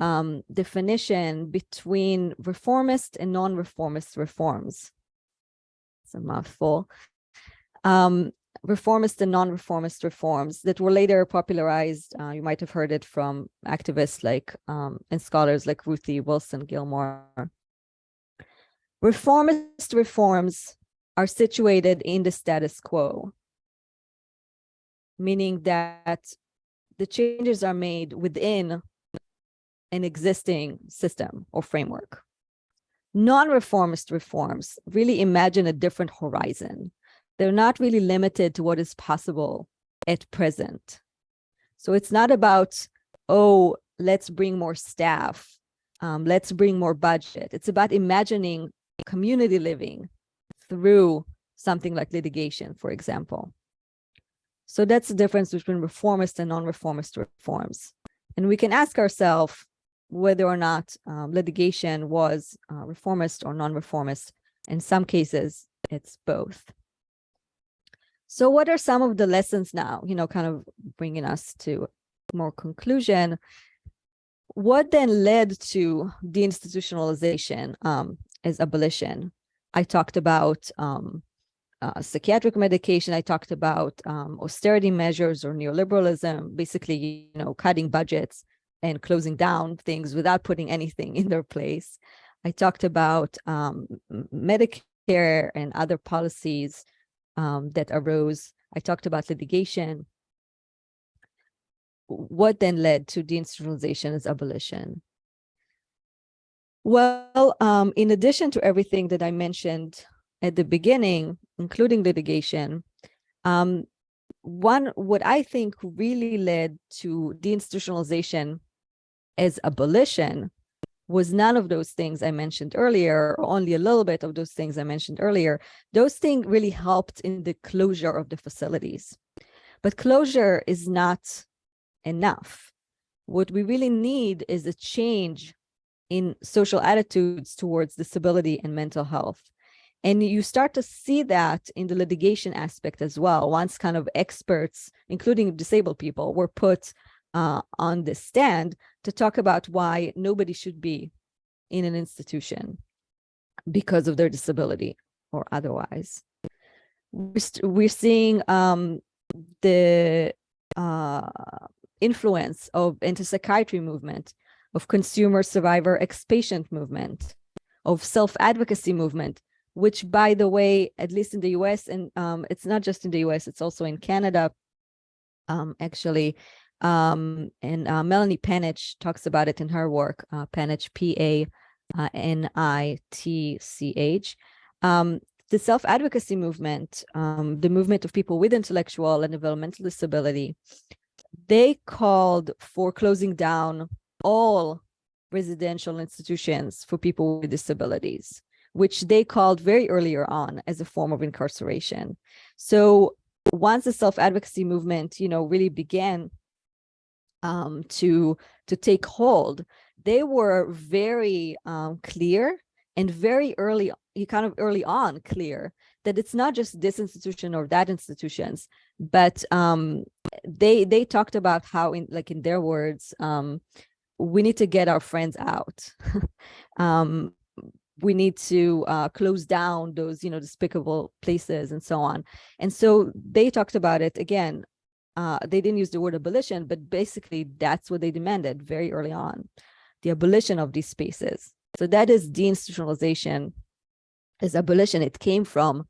um, definition between reformist and non-reformist reforms. It's a mouthful. Um, reformist and non-reformist reforms that were later popularized. Uh, you might have heard it from activists like um, and scholars like Ruthie Wilson Gilmore. Reformist reforms are situated in the status quo, meaning that the changes are made within an existing system or framework. Non-reformist reforms really imagine a different horizon. They're not really limited to what is possible at present. So it's not about, oh, let's bring more staff, um, let's bring more budget. It's about imagining community living through something like litigation, for example. So that's the difference between reformist and non-reformist reforms. And we can ask ourselves, whether or not um, litigation was uh, reformist or non-reformist. In some cases, it's both. So what are some of the lessons now, you know, kind of bringing us to more conclusion? What then led to deinstitutionalization um, as abolition? I talked about um, uh, psychiatric medication. I talked about um, austerity measures or neoliberalism, basically, you know, cutting budgets and closing down things without putting anything [laughs] in their place. I talked about um, Medicare and other policies um, that arose. I talked about litigation. What then led to deinstitutionalization as abolition? Well, um, in addition to everything that I mentioned at the beginning, including litigation, um, one, what I think really led to deinstitutionalization as abolition was none of those things I mentioned earlier, or only a little bit of those things I mentioned earlier. Those things really helped in the closure of the facilities. But closure is not enough. What we really need is a change in social attitudes towards disability and mental health. And you start to see that in the litigation aspect as well. Once kind of experts, including disabled people, were put uh, on the stand to talk about why nobody should be in an institution because of their disability or otherwise. We're, seeing um, the uh, influence of anti-psychiatry movement, of consumer survivor ex-patient movement, of self-advocacy movement, which by the way, at least in the US, and um, it's not just in the US, it's also in Canada, um, actually, um, and uh, Melanie Panitch talks about it in her work, uh, Panitch, P-A-N-I-T-C-H. Um, the self-advocacy movement, um, the movement of people with intellectual and developmental disability, they called for closing down all residential institutions for people with disabilities, which they called very earlier on as a form of incarceration. So once the self-advocacy movement, you know, really began um, to to take hold, they were very um, clear and very early, you kind of early on clear that it's not just this institution or that institutions, but um, they they talked about how in like in their words, um, we need to get our friends out. [laughs] um, we need to uh, close down those, you know, despicable places and so on. And so they talked about it again. Uh, they didn't use the word abolition, but basically that's what they demanded very early on, the abolition of these spaces. So that is deinstitutionalization, is abolition. It came from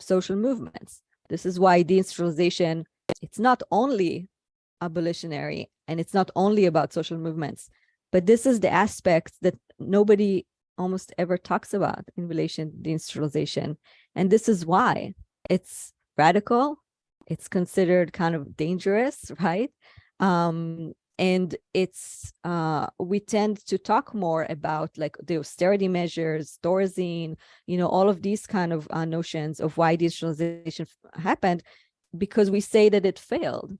social movements. This is why deinstitutionalization, it's not only abolitionary and it's not only about social movements, but this is the aspect that nobody almost ever talks about in relation to deinstitutionalization. And this is why it's radical, it's considered kind of dangerous, [laughs] right? Um, and it's uh, we tend to talk more about like the austerity measures, Thorazine, you know, all of these kind of uh, notions of why deinstitutionalization happened, because we say that it failed,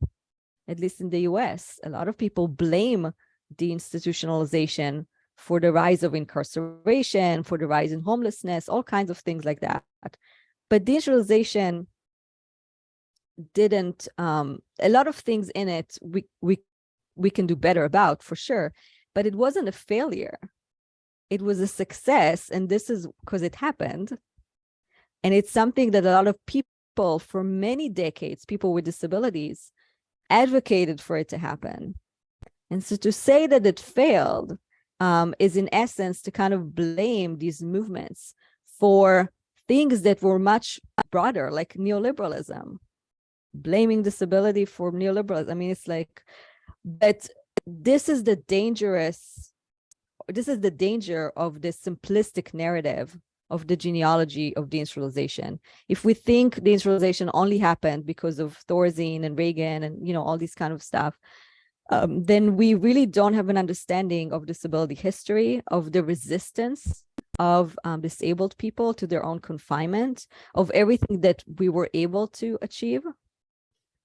at least in the U.S. A lot of people blame deinstitutionalization for the rise of incarceration, for the rise in homelessness, all kinds of things like that. But deinstitutionalization didn't um a lot of things in it we we we can do better about for sure but it wasn't a failure it was a success and this is because it happened and it's something that a lot of people for many decades people with disabilities advocated for it to happen and so to say that it failed um, is in essence to kind of blame these movements for things that were much broader like neoliberalism blaming disability for neoliberalism. I mean, it's like, but this is the dangerous, this is the danger of this simplistic narrative of the genealogy of deinstitutionalization. If we think deinstitutionalization only happened because of Thorazine and Reagan and, you know, all these kind of stuff, um, then we really don't have an understanding of disability history, of the resistance of um, disabled people to their own confinement, of everything that we were able to achieve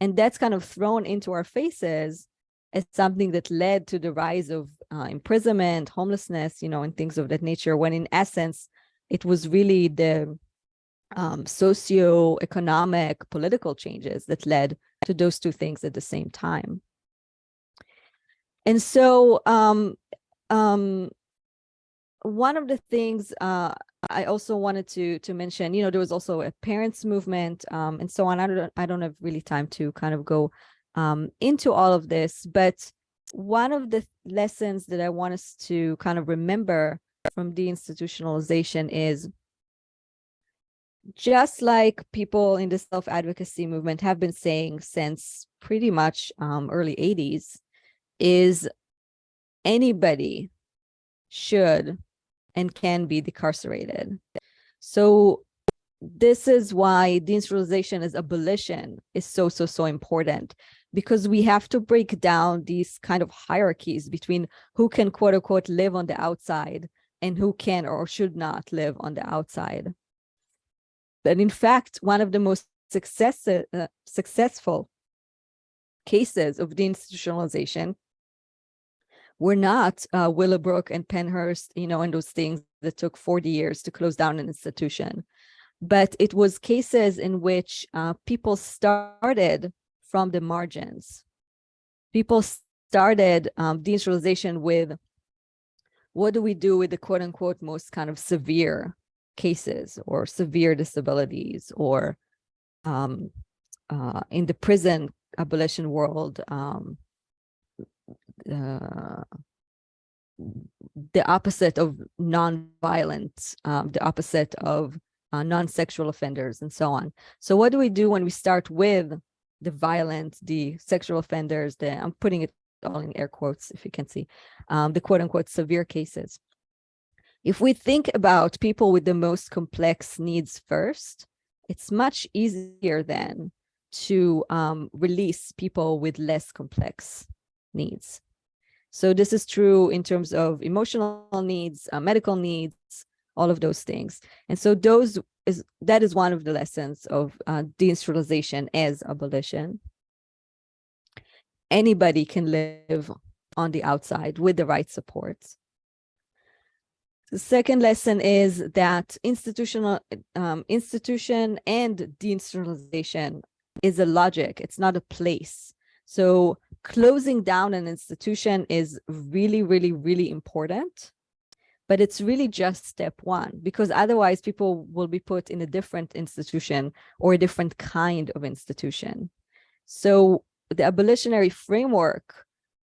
and that's kind of thrown into our faces as something that led to the rise of uh, imprisonment, homelessness, you know, and things of that nature, when in essence, it was really the um, socio-economic political changes that led to those two things at the same time. And so um, um, one of the things uh, I also wanted to to mention, you know, there was also a parents movement um, and so on. I don't I don't have really time to kind of go um, into all of this, but one of the lessons that I want us to kind of remember from deinstitutionalization is just like people in the self-advocacy movement have been saying since pretty much um, early 80s, is anybody should and can be decarcerated. So this is why deinstitutionalization as abolition is so, so, so important because we have to break down these kind of hierarchies between who can quote unquote live on the outside and who can or should not live on the outside. But in fact, one of the most success, uh, successful cases of deinstitutionalization were not uh, Willowbrook and Pennhurst, you know, and those things that took 40 years to close down an institution. But it was cases in which uh, people started from the margins. People started um, deinstitutionalization with what do we do with the quote unquote most kind of severe cases or severe disabilities or um, uh, in the prison abolition world, um, uh, the opposite of non-violent, um, the opposite of uh, non-sexual offenders and so on. So what do we do when we start with the violent, the sexual offenders, the, I'm putting it all in air quotes if you can see, um, the quote unquote severe cases. If we think about people with the most complex needs first, it's much easier then to um, release people with less complex needs. So this is true in terms of emotional needs, uh, medical needs, all of those things. And so those is that is one of the lessons of uh, deinstitutionalization as abolition. Anybody can live on the outside with the right supports. The second lesson is that institutional um, institution and deinstitutionalization is a logic. It's not a place. So closing down an institution is really, really, really important. But it's really just step one, because otherwise people will be put in a different institution or a different kind of institution. So the abolitionary framework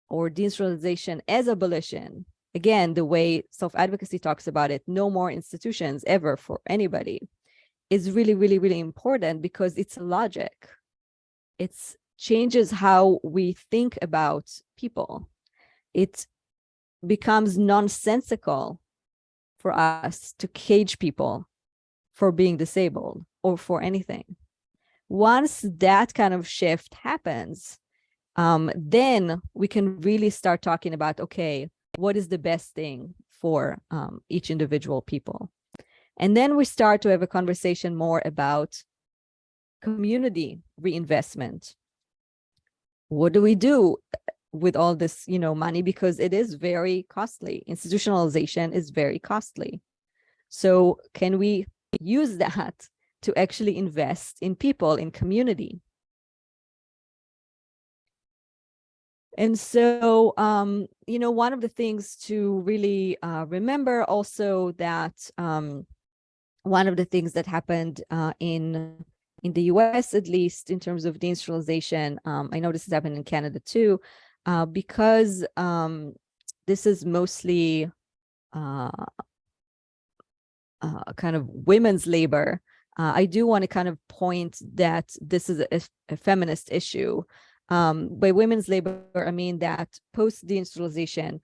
or deinstitutionalization as abolition, again, the way self-advocacy talks about it, no more institutions ever for anybody, is really, really, really important because it's logic. It's changes how we think about people. It becomes nonsensical for us to cage people for being disabled or for anything. Once that kind of shift happens, um, then we can really start talking about, okay, what is the best thing for um, each individual people? And then we start to have a conversation more about community reinvestment. What do we do with all this, you know, money? Because it is very costly. Institutionalization is very costly. So can we use [laughs] that to actually invest in people, in community? And so, um, you know, one of the things to really uh, remember also that um, one of the things that happened uh, in in the US, at least in terms of deinstitutionalization, um, I know this has happened in Canada too, uh, because um, this is mostly uh, uh, kind of women's labor. Uh, I do want to kind of point that this is a, a feminist issue. Um, by women's labor, I mean that post deinstitutionalization,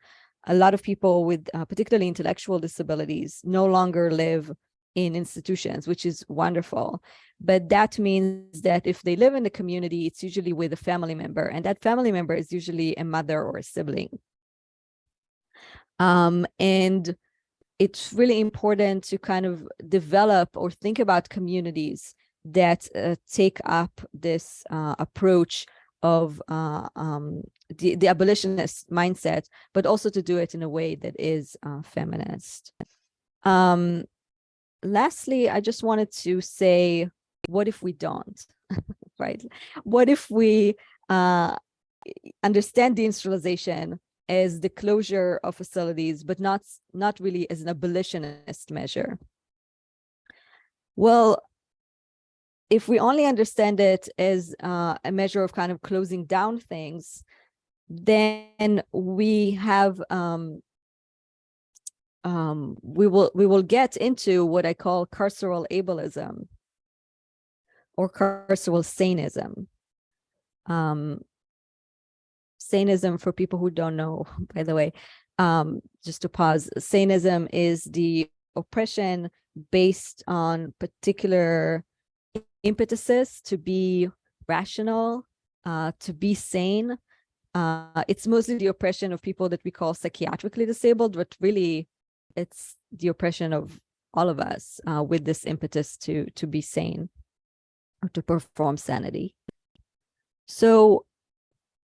a lot of people with uh, particularly intellectual disabilities no longer live in institutions, which is wonderful. But that means that if they live in the community, it's usually with a family member, and that family member is usually a mother or a sibling. Um, and it's really important to kind of develop or think about communities that uh, take up this uh, approach of uh, um, the, the abolitionist mindset, but also to do it in a way that is uh, feminist. Um, lastly, I just wanted to say, what if we don't, [laughs] right? What if we uh, understand deinstitutionalization as the closure of facilities, but not, not really as an abolitionist measure? Well, if we only understand it as uh, a measure of kind of closing down things, then we have um, um, we will we will get into what I call carceral ableism or carceral saneism. Um, saneism for people who don't know, [laughs] by the way, um, just to pause, saneism is the oppression based on particular impetuses to be rational, uh, to be sane. Uh, it's mostly the oppression of people that we call psychiatrically disabled, but really it's the oppression of all of us uh, with this impetus to to be sane or to perform sanity. So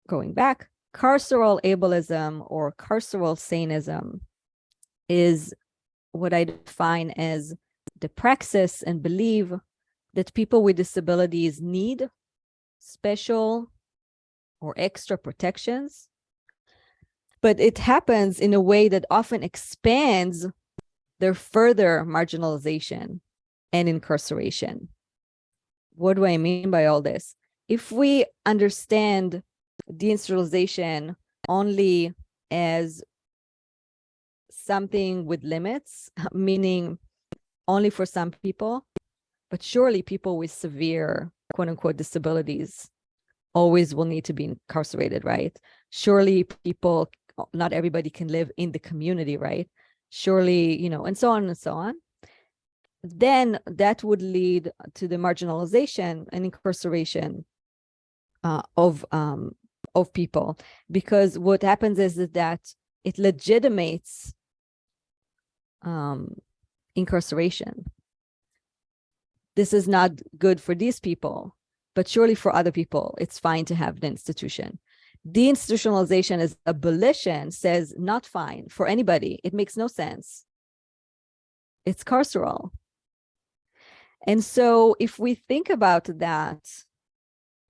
going back, carceral ableism or carceral saneism is what I define as the praxis and believe that people with disabilities need special or extra protections. But it happens in a way that often expands their further marginalization and incarceration. What do I mean by all this? If we understand deinstitutionalization only as something with limits, [laughs] meaning only for some people, but surely people with severe quote unquote disabilities always will need to be incarcerated, right? Surely people, not everybody can live in the community, right? Surely, you know, and so on and so on. Then that would lead to the marginalization and incarceration uh, of um, of people, because what happens is that it legitimates um, incarceration. This is not good for these people, but surely for other people, it's fine to have the institution. Deinstitutionalization as abolition says not fine for anybody. It makes no sense. It's carceral. And so if we think about that,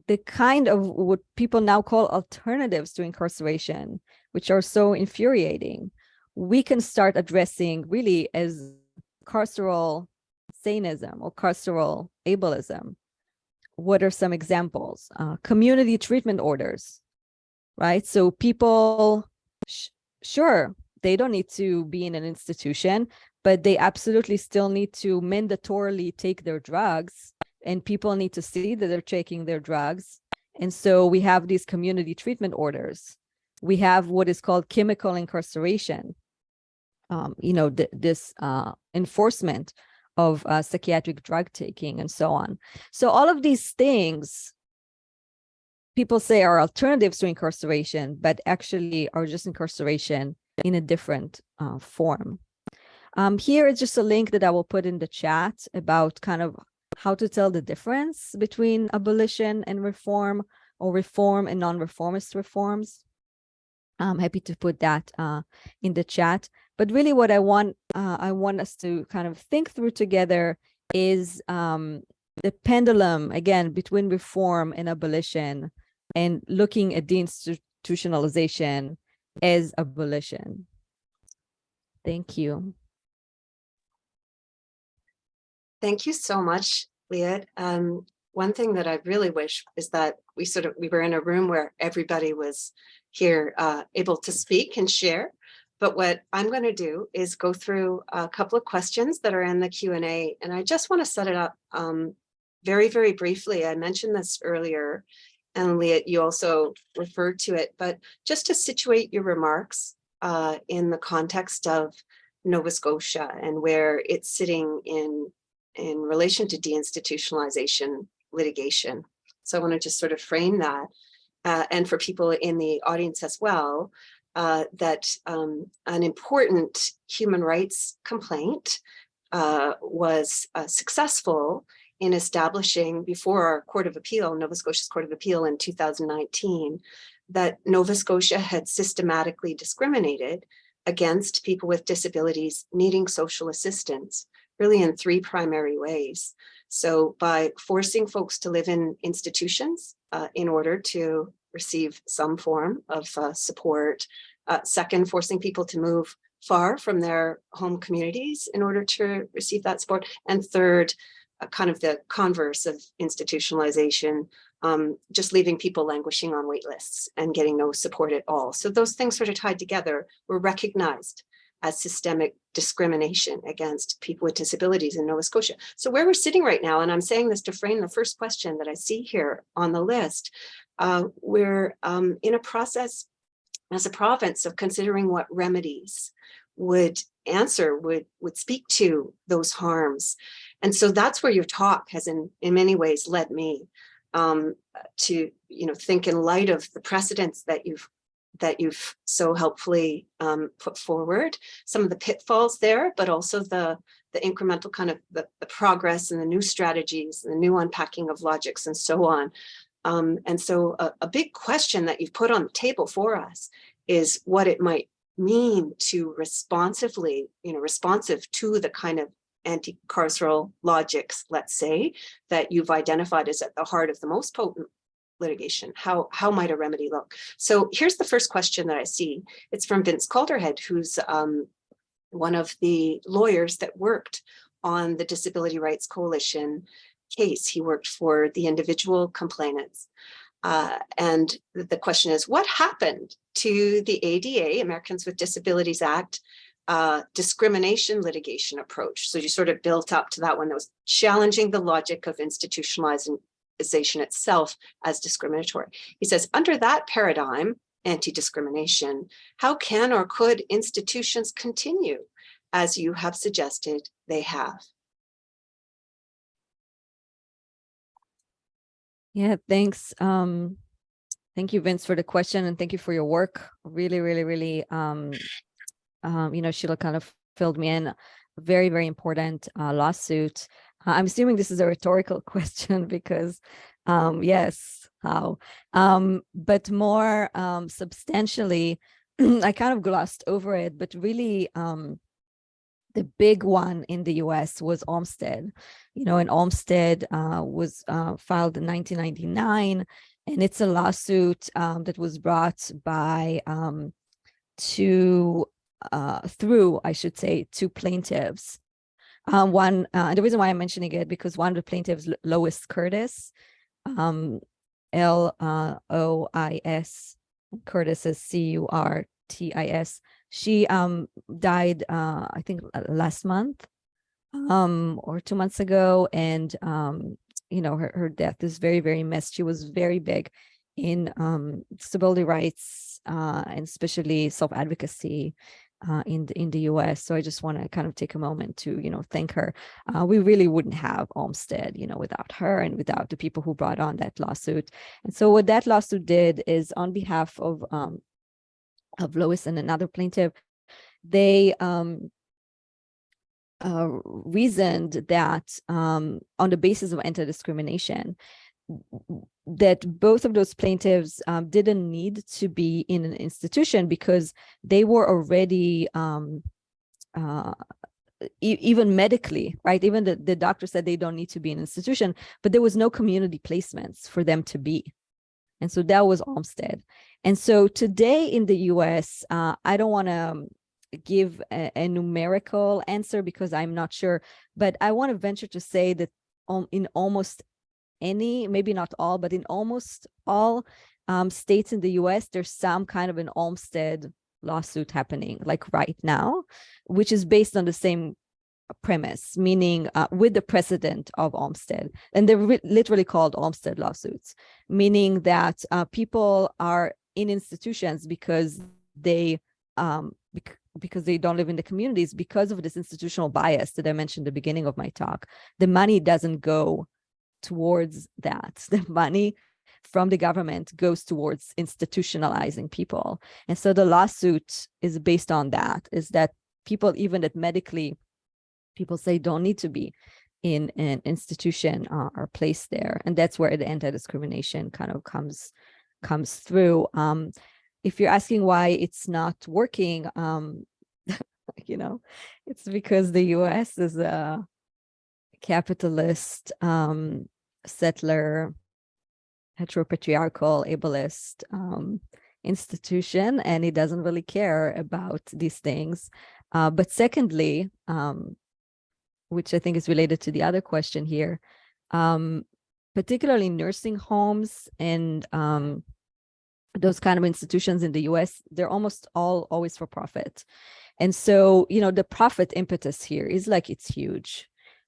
the kind of what people now call alternatives to incarceration, which are so infuriating, we can start addressing really as carceral saneism or carceral ableism. What are some examples? Uh, community treatment orders, right? So people, sure, they don't need to be in an institution, but they absolutely still need to mandatorily take their drugs and people need to see that they're taking their drugs. And so we have these community treatment orders. We have what is called chemical incarceration, um, you know, th this uh, enforcement of uh, psychiatric drug taking and so on. So all of these things people say are alternatives to incarceration, but actually are just incarceration in a different uh, form. Um, here is just a link that I will put in the chat about kind of how to tell the difference between abolition and reform or reform and non-reformist reforms. I'm happy to put that uh, in the chat. But really what I want, uh, I want us to kind of think through together is um, the pendulum, again, between reform and abolition and looking at deinstitutionalization as abolition. Thank you. Thank you so much, Liat. Um, one thing that I really wish is that we sort of, we were in a room where everybody was here uh, able to speak and share. But what I'm going to do is go through a couple of questions that are in the Q&A, and I just want to set it up um, very, very briefly. I mentioned this earlier, and Liat, you also referred to it, but just to situate your remarks uh, in the context of Nova Scotia and where it's sitting in in relation to deinstitutionalization litigation. So I want to just sort of frame that. Uh, and for people in the audience as well, uh, that um, an important human rights complaint uh, was uh, successful in establishing before our Court of Appeal, Nova Scotia's Court of Appeal in 2019, that Nova Scotia had systematically discriminated against people with disabilities needing social assistance really in three primary ways. So by forcing folks to live in institutions uh, in order to receive some form of uh, support. Uh, second, forcing people to move far from their home communities in order to receive that support. And third, uh, kind of the converse of institutionalization, um, just leaving people languishing on wait lists and getting no support at all. So those things sort of tied together were recognized as systemic discrimination against people with disabilities in Nova Scotia. So where we're sitting right now, and I'm saying this to frame the first question that I see here on the list, uh, we're um, in a process as a province of considering what remedies would answer, would, would speak to those harms. And so that's where your talk has in, in many ways led me um, to, you know, think in light of the precedents that you've that you've so helpfully um, put forward, some of the pitfalls there, but also the, the incremental kind of the, the progress and the new strategies, the new unpacking of logics and so on. Um, and so a, a big question that you've put on the table for us is what it might mean to responsively, you know, responsive to the kind of anti-carceral logics, let's say, that you've identified as at the heart of the most potent litigation. How, how might a remedy look? So here's the first question that I see. It's from Vince Calderhead, who's um, one of the lawyers that worked on the Disability Rights Coalition case. He worked for the individual complainants. Uh, and the question is, what happened to the ADA, Americans with Disabilities Act, uh, discrimination litigation approach? So you sort of built up to that one that was challenging the logic of itself as discriminatory. He says, under that paradigm, anti-discrimination, how can or could institutions continue as you have suggested they have? Yeah, thanks. Um, thank you, Vince, for the question and thank you for your work. Really, really, really, um, um, you know, Sheila kind of filled me in. Very, very important uh, lawsuit. Uh, I'm assuming this is a rhetorical [laughs] question because, um, yes, how? Um, but more um, substantially, [clears throat] I kind of glossed over it, but really, um, the big one in the US was Olmstead. You know, and Olmstead uh, was uh, filed in 1999, and it's a lawsuit um, that was brought by um, two, uh, through, I should say, two plaintiffs. Uh, one, uh, the reason why I'm mentioning it, because one of the plaintiffs, Lois Curtis, um, L-O-I-S, Curtis is C-U-R-T-I-S, she um died uh i think last month um or two months ago and um you know her, her death is very very missed she was very big in um disability rights uh and especially self-advocacy uh, in the, in the US. So I just want to kind of take a moment to, you know, thank her. Uh, we really wouldn't have Olmstead, you know, without her and without the people who brought on that lawsuit. And so what that lawsuit did is on behalf of um, of Lois and another plaintiff, they um, uh, reasoned that um, on the basis of anti-discrimination, that both of those plaintiffs um, didn't need to be in an institution because they were already um, uh, e even medically, right? Even the, the doctor said they don't need to be in an institution, but there was no community placements for them to be. And so that was Olmstead. And so today in the US, uh, I don't want to um, give a, a, numerical answer because I'm not sure, but I want to venture to say that in almost any, maybe not all, but in almost all um, states in the US, there's some kind of an Olmstead lawsuit happening like right now, which is based on the same premise, meaning uh, with the precedent of Olmstead. And they're literally called Olmstead lawsuits, meaning that uh, people are in institutions because they um, bec because they don't live in the communities because of this institutional bias that I mentioned at the beginning of my talk. The money doesn't go towards that. [laughs] The money from the government goes towards institutionalizing people. And so the lawsuit is based on that, is that people even that medically people say don't need to be in an institution uh, are placed there. And that's where the anti-discrimination kind of comes comes through. Um, if you're asking why it's not working, um, [laughs] you know, it's because the US is a capitalist, um, settler, heteropatriarchal, ableist um, institution, and he doesn't really care about these things. Uh, but secondly, um, which I think is related to the other question here, um, particularly nursing homes and um, those kind of institutions in the US, they're almost all always for profit. And so, you know, the profit impetus here is like it's huge.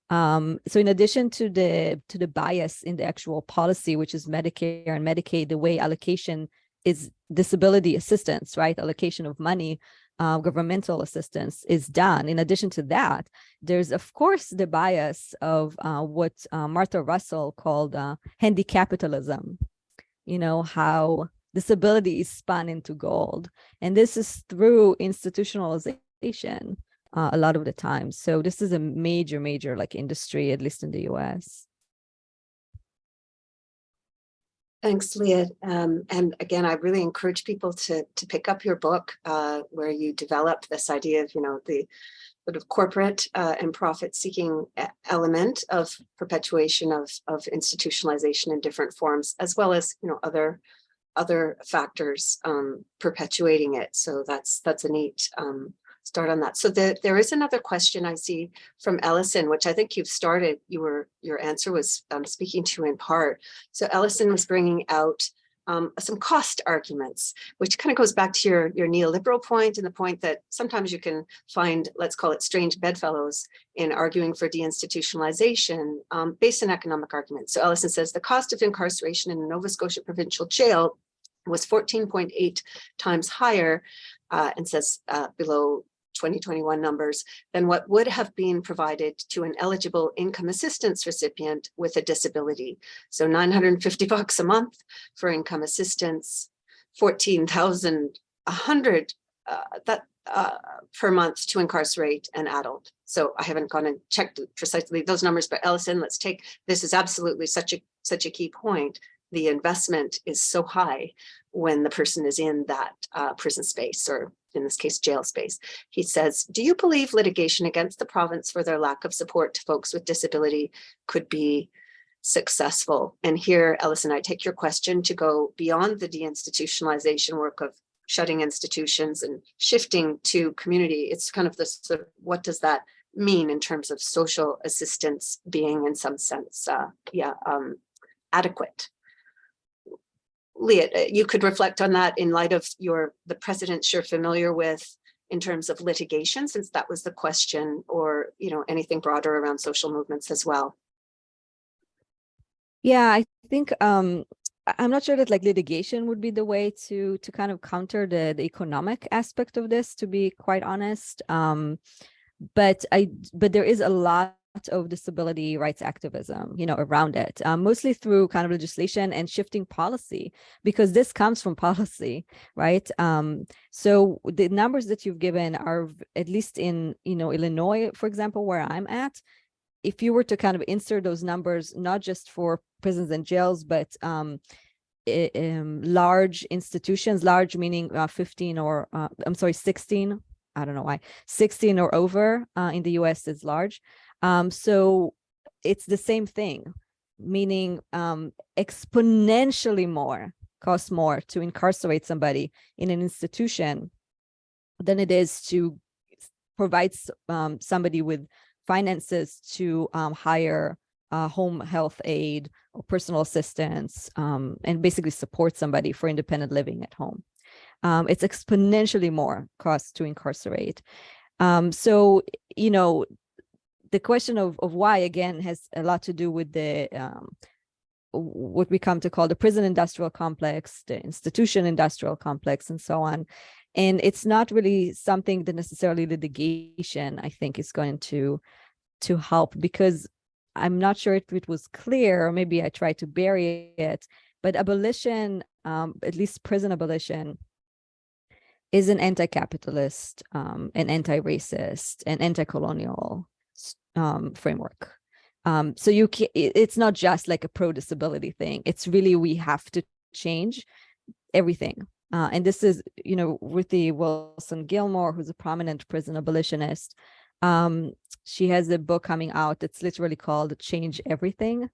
Um, so in addition to the to the bias in the actual policy, which is Medicare and Medicaid, the way allocation is disability assistance, right? Allocation of money uh, governmental assistance is done. In addition to that, there's of course the bias of uh, what uh, Marta Russell called uh, handicapitalism, you know, how disability is spun into gold. And this is through institutionalization uh, a lot of the time. So this is a major, major like industry, at least in the US. Thanks, Leah. Um, and again, I really encourage people to to pick up your book uh, where you develop this idea of, you know, the sort of corporate uh, and profit-seeking e- element of perpetuation of of institutionalization in different forms, as well as, you know, other other factors um, perpetuating it. So that's that's a neat um, start on that. So the, there is another question I see from Ellison, which I think you've started. You were your answer was um, speaking to in part. So Ellison was bringing out um, some cost arguments, which kind of goes back to your, your neoliberal point and the point that sometimes you can find, let's call it strange bedfellows in arguing for deinstitutionalization um, based on economic arguments. So Ellison says the cost of incarceration in a Nova Scotia provincial jail was 14.8 times higher uh, and says uh, below 2021 numbers than what would have been provided to an eligible income assistance recipient with a disability. So 950 bucks a month for income assistance, 14,100 uh, that uh, per month to incarcerate an adult. So I haven't gone and checked precisely those numbers, but Ellison, let's take this is absolutely such a such a key point. The investment is so high when the person is in that uh, prison space or in this case, jail space. He says, do you believe litigation against the province for their lack of support to folks with disability could be successful? And here, Ellison, I take your question to go beyond the deinstitutionalization work of shutting institutions and shifting to community. It's kind of this, sort of, what does that mean in terms of social assistance being in some sense, uh, yeah, um, adequate? Leah, you could reflect on that in light of your, the precedents you're familiar with in terms of litigation, since that was the question, or, you know, anything broader around social movements as well. Yeah, I think um, I'm not sure that like litigation would be the way to to kind of counter the the economic aspect of this, to be quite honest. Um, but I but there is a lot of disability rights activism, you know, around it, um, mostly through kind of legislation and shifting policy, because this comes from [laughs] policy, right? Um, so the numbers that you've given are at least in, you know, Illinois, for example, where I'm at, if you were to kind of insert those numbers, not just for prisons and jails, but um, um, large institutions, large meaning uh, 15 or uh, I'm sorry, 16. I don't know why 16 or over uh, in the US is large. Um, so it's the same thing, meaning um, exponentially more costs more to incarcerate somebody in an institution than it is to provide um, somebody with finances to um, hire home health aide or personal assistance um, and basically support somebody for independent living at home. Um, it's exponentially more cost to incarcerate. Um, so, you know, the question of, of why again has a lot to do with the um, what we come to call the prison industrial complex, the institution industrial complex, and so on. And it's not really something that necessarily litigation, I think, is going to to help because I'm not sure if it was clear, or maybe I tried to bury it, but abolition, um, at least prison abolition, is an anti-capitalist, um, an anti-racist, an anti-colonial um, framework. Um, so you it's not just like a pro-disability thing. It's really we have to change everything. Uh, and this is, you know, Ruthie Wilson Gilmore, who's a prominent prison abolitionist. Um, she has a book coming out that's literally called Change Everything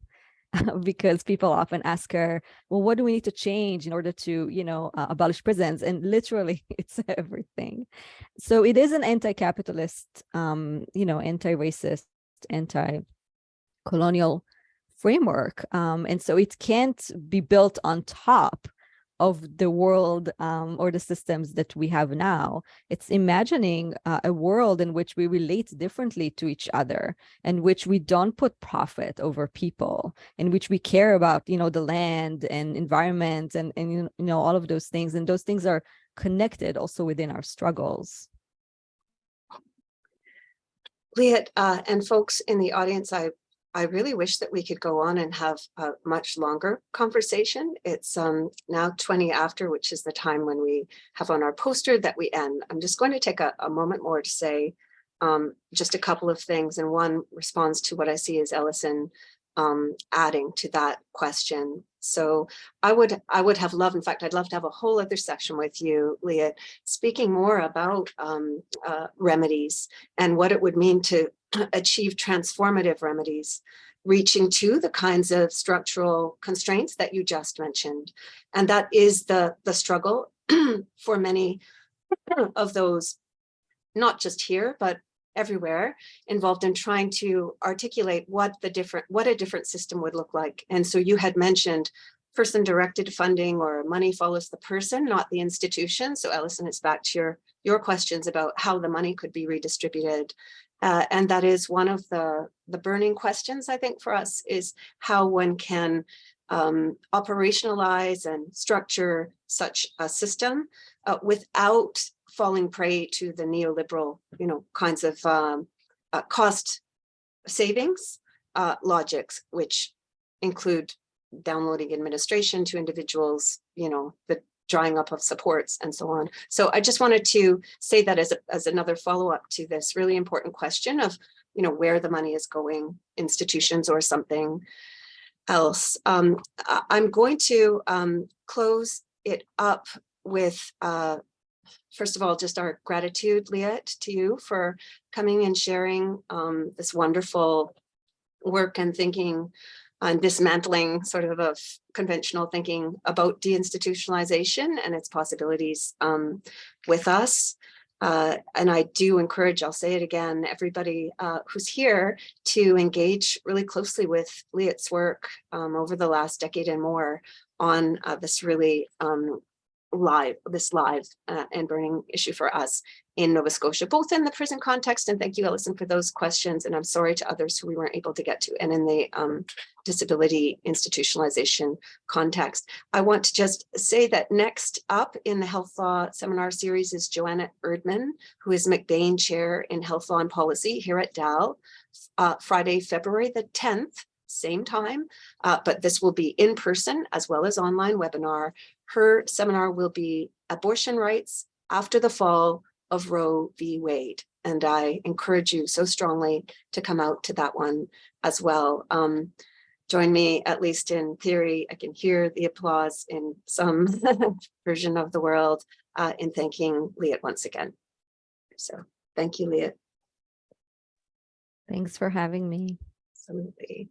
[laughs] because people often ask her, well, what do we need to change in order to, you know, uh, abolish prisons? And literally [laughs] it's everything. So it is an anti-capitalist, um, you know, anti-racist, anti-colonial framework. Um, and so it can't be built on top of the world um, or the systems that we have now. It's imagining uh, a world in which we relate differently to each other, and which we don't put profit over people, in which we care about, you know, the land and environment and and you know all of those things, and those things are connected also within our struggles. Leah, uh, and folks in the audience, I, I really wish that we could go on and have a much longer conversation. It's um, now 20 after, which is the time when we have on our poster that we end. I'm just going to take a, a moment more to say um, just a couple of things. And one responds to what I see as Ellison um, adding to that question. So I would, I would have loved, in fact, I'd love to have a whole other session with you, Leah, speaking more about um, uh, remedies and what it would mean to [clears throat] achieve transformative remedies, reaching to the kinds of structural constraints that you just mentioned. And that is the, the struggle [clears throat] for many [clears throat] of those, not just here, but everywhere involved in trying to articulate what the different, what a different system would look like. And so you had mentioned person directed funding or money follows the person, not the institution. So Ellison, it's back to your, your questions about how the money could be redistributed. Uh, and that is one of the, the burning questions, I think, for us is how one can um, operationalize and structure such a system uh, without falling prey to the neoliberal, you know, kinds of um, uh, cost savings uh, logics, which include downloading administration to individuals, you know, the drying up of supports and so on. So I just wanted to say that as, a, as another follow-up to this really important question of, you know, where the money is going, institutions or something else. Um, I'm going to um, close it up with, uh, first of all, just our gratitude, Liat, to you for coming and sharing um, this wonderful work and thinking on dismantling sort of of conventional thinking about deinstitutionalization and its possibilities um, with us. Uh, and I do encourage, I'll say it again, everybody uh, who's here to engage really closely with Liat's work um, over the last decade and more on uh, this really um, live, this live uh, and burning issue for us in Nova Scotia, both in the prison context, and thank you, Ellison, for those questions, and I'm sorry to others who we weren't able to get to, and in the um, disability institutionalization context. I want to just say that next up in the health law seminar series is Joanna Erdman, who is MacBain Chair in Health Law and Policy here at DAL, uh, Friday, February the 10th, same time, uh, but this will be in person as well as online webinar. Her seminar will be abortion rights after the fall of Roe v. Wade. And I encourage you so strongly to come out to that one as well. Um, join me, at least in theory, I can hear the applause in some [laughs] version of the world uh, in thanking Liat once again. So thank you, Liat. Thanks for having me. Absolutely.